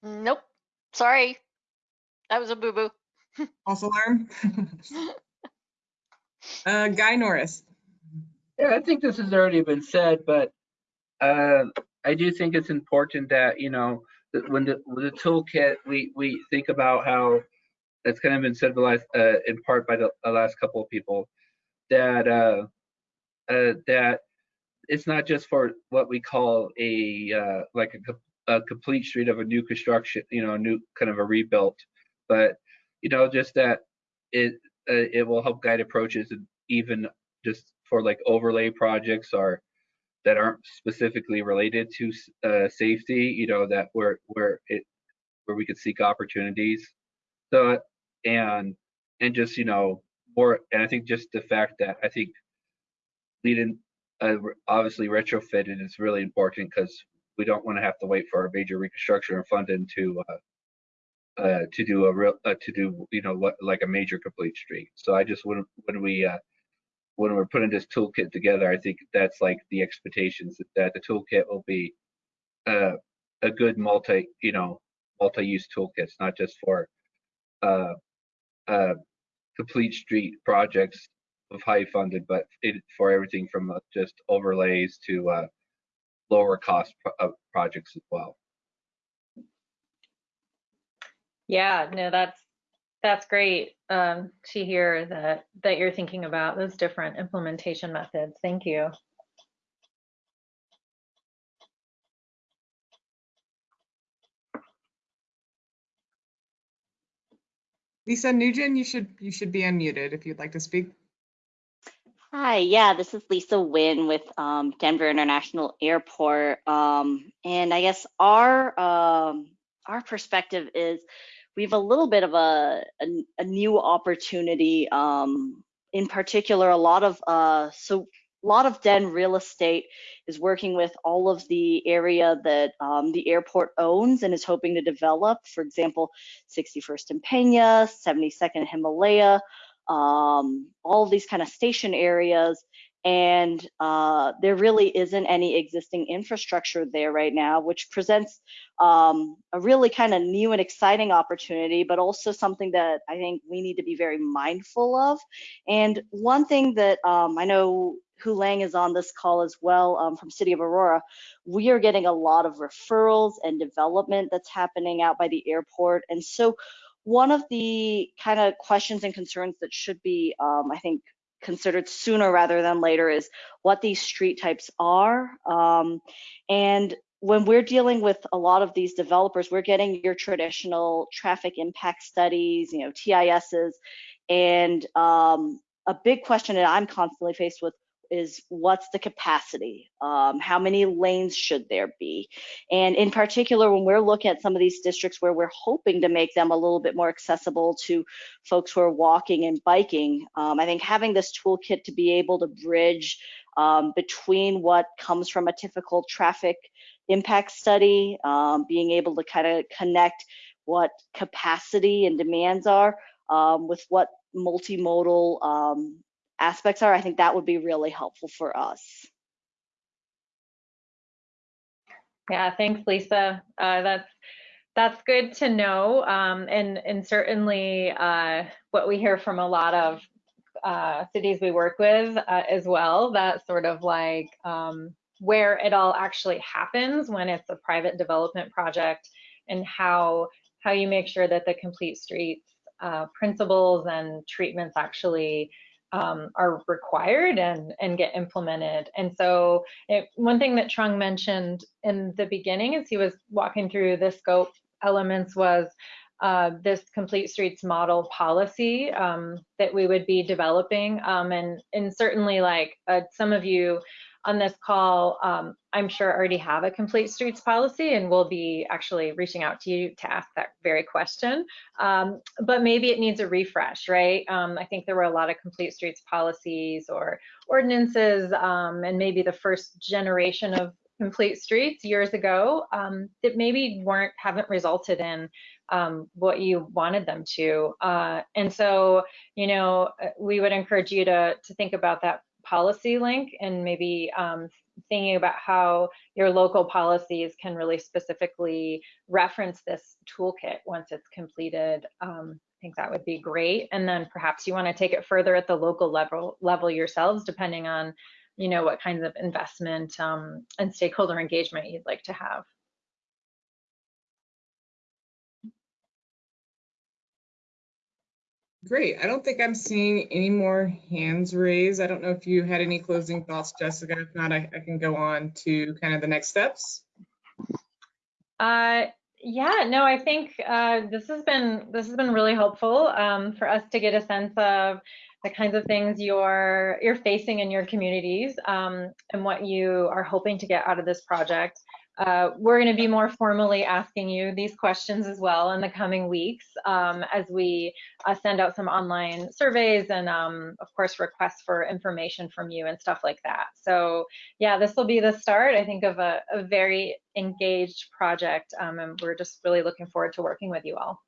Nope. Sorry. That was a boo-boo. Also alarm. uh, Guy Norris. Yeah, I think this has already been said, but uh, I do think it's important that you know that when the with the toolkit, we we think about how it's kind of been said last, uh, in part by the, the, last couple of people that uh, uh, that it's not just for what we call a uh, like a, a complete street of a new construction, you know, a new kind of a rebuilt, but you know, just that it uh, it will help guide approaches and even just for like overlay projects or that aren't specifically related to uh, safety, you know, that where where it where we could seek opportunities. So and and just you know more, and I think just the fact that I think leading uh, obviously retrofitted is really important because we don't want to have to wait for a major reconstruction or funding to uh, uh, to do a real uh, to do you know what like a major complete street. So I just when when we uh, when we're putting this toolkit together, I think that's like the expectations that the toolkit will be uh, a good multi, you know, multi-use toolkits, not just for uh, uh, complete street projects of high funded, but it, for everything from uh, just overlays to uh, lower cost pro uh, projects as well. Yeah, no, that's that's great um, to hear that that you're thinking about those different implementation methods. Thank you. Lisa Nugent, you should you should be unmuted if you'd like to speak. Hi, yeah, this is Lisa Wynn with um, Denver International Airport, um, and I guess our um, our perspective is we have a little bit of a, a, a new opportunity. Um, in particular, a lot of uh, so a lot of Den real estate is working with all of the area that um, the airport owns and is hoping to develop. For example, 61st and Pena, 72nd Himalaya, um, all these kind of station areas and uh, there really isn't any existing infrastructure there right now, which presents um, a really kind of new and exciting opportunity, but also something that I think we need to be very mindful of. And one thing that um, I know Hu Lang is on this call as well um, from City of Aurora, we are getting a lot of referrals and development that's happening out by the airport. And so one of the kind of questions and concerns that should be, um, I think, considered sooner rather than later is what these street types are. Um, and when we're dealing with a lot of these developers, we're getting your traditional traffic impact studies, you know, TISs, and um, a big question that I'm constantly faced with is what's the capacity? Um, how many lanes should there be? And in particular, when we're looking at some of these districts where we're hoping to make them a little bit more accessible to folks who are walking and biking, um, I think having this toolkit to be able to bridge um, between what comes from a typical traffic impact study, um, being able to kind of connect what capacity and demands are um, with what multimodal um, aspects are, I think that would be really helpful for us. Yeah, thanks, Lisa. Uh, that's that's good to know, um, and and certainly uh, what we hear from a lot of uh, cities we work with uh, as well. That sort of like um, where it all actually happens when it's a private development project, and how how you make sure that the complete streets uh, principles and treatments actually um, are required and, and get implemented. And so it, one thing that Trung mentioned in the beginning as he was walking through the scope elements was uh, this complete streets model policy um, that we would be developing. Um, and, and certainly like uh, some of you on this call, um, I'm sure already have a complete streets policy and we'll be actually reaching out to you to ask that very question. Um, but maybe it needs a refresh, right? Um, I think there were a lot of complete streets policies or ordinances um, and maybe the first generation of complete streets years ago um, that maybe weren't, haven't resulted in um, what you wanted them to. Uh, and so, you know, we would encourage you to, to think about that policy link and maybe um, thinking about how your local policies can really specifically reference this toolkit once it's completed. Um, I think that would be great. And then perhaps you want to take it further at the local level level yourselves, depending on, you know, what kinds of investment um, and stakeholder engagement you'd like to have. Great. I don't think I'm seeing any more hands raised. I don't know if you had any closing thoughts, Jessica. If not, I, I can go on to kind of the next steps. Uh, yeah, no, I think uh, this has been this has been really helpful um, for us to get a sense of the kinds of things you're you're facing in your communities um, and what you are hoping to get out of this project. Uh, we're going to be more formally asking you these questions as well in the coming weeks um, as we uh, send out some online surveys and um, of course requests for information from you and stuff like that. So yeah, this will be the start, I think, of a, a very engaged project um, and we're just really looking forward to working with you all.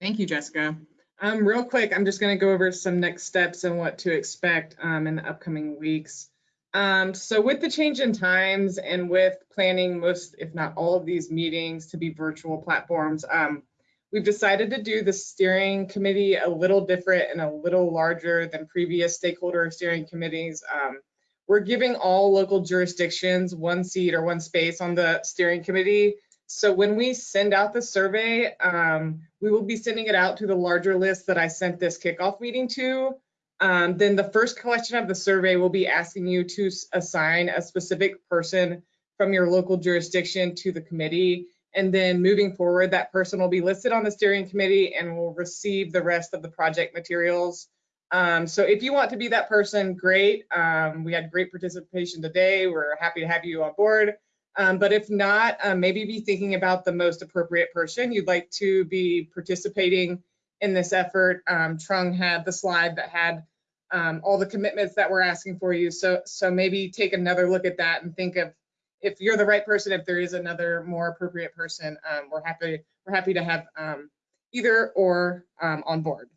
Thank you, Jessica. Um, real quick, I'm just going to go over some next steps and what to expect um, in the upcoming weeks. Um, so with the change in times and with planning most, if not all of these meetings to be virtual platforms, um, we've decided to do the steering committee a little different and a little larger than previous stakeholder steering committees. Um, we're giving all local jurisdictions one seat or one space on the steering committee so when we send out the survey, um, we will be sending it out to the larger list that I sent this kickoff meeting to. Um, then the first question of the survey will be asking you to assign a specific person from your local jurisdiction to the committee. And then moving forward, that person will be listed on the steering committee and will receive the rest of the project materials. Um, so if you want to be that person, great. Um, we had great participation today. We're happy to have you on board. Um, but if not, um, maybe be thinking about the most appropriate person you'd like to be participating in this effort. Um, Trung had the slide that had um, all the commitments that we're asking for you. So, so maybe take another look at that and think of if you're the right person, if there is another more appropriate person, um, we're happy we're happy to have um, either or on board.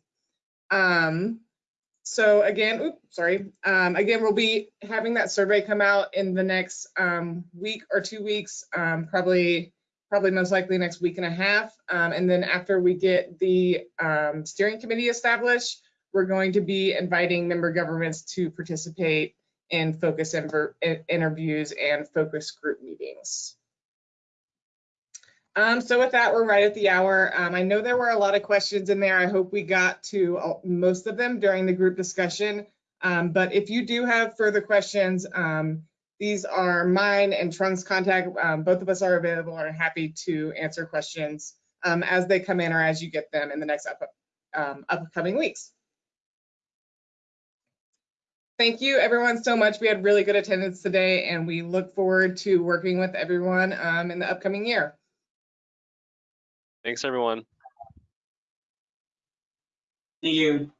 Um, so again, oops, sorry. Um, again, we'll be having that survey come out in the next um, week or two weeks, um, probably probably most likely next week and a half. Um, and then after we get the um, steering committee established, we're going to be inviting member governments to participate in focus interviews and focus group meetings. Um, so with that, we're right at the hour. Um, I know there were a lot of questions in there. I hope we got to all- most of them during the group discussion. Um, but if you do have further questions, um, these are mine and Trung's contact. Um, both of us are available and are happy to answer questions um, as they come in or as you get them in the next up, upcoming weeks. Thank you everyone so much. We had really good attendance today and we look forward to working with everyone in the upcoming year. Thanks, everyone. Thank you.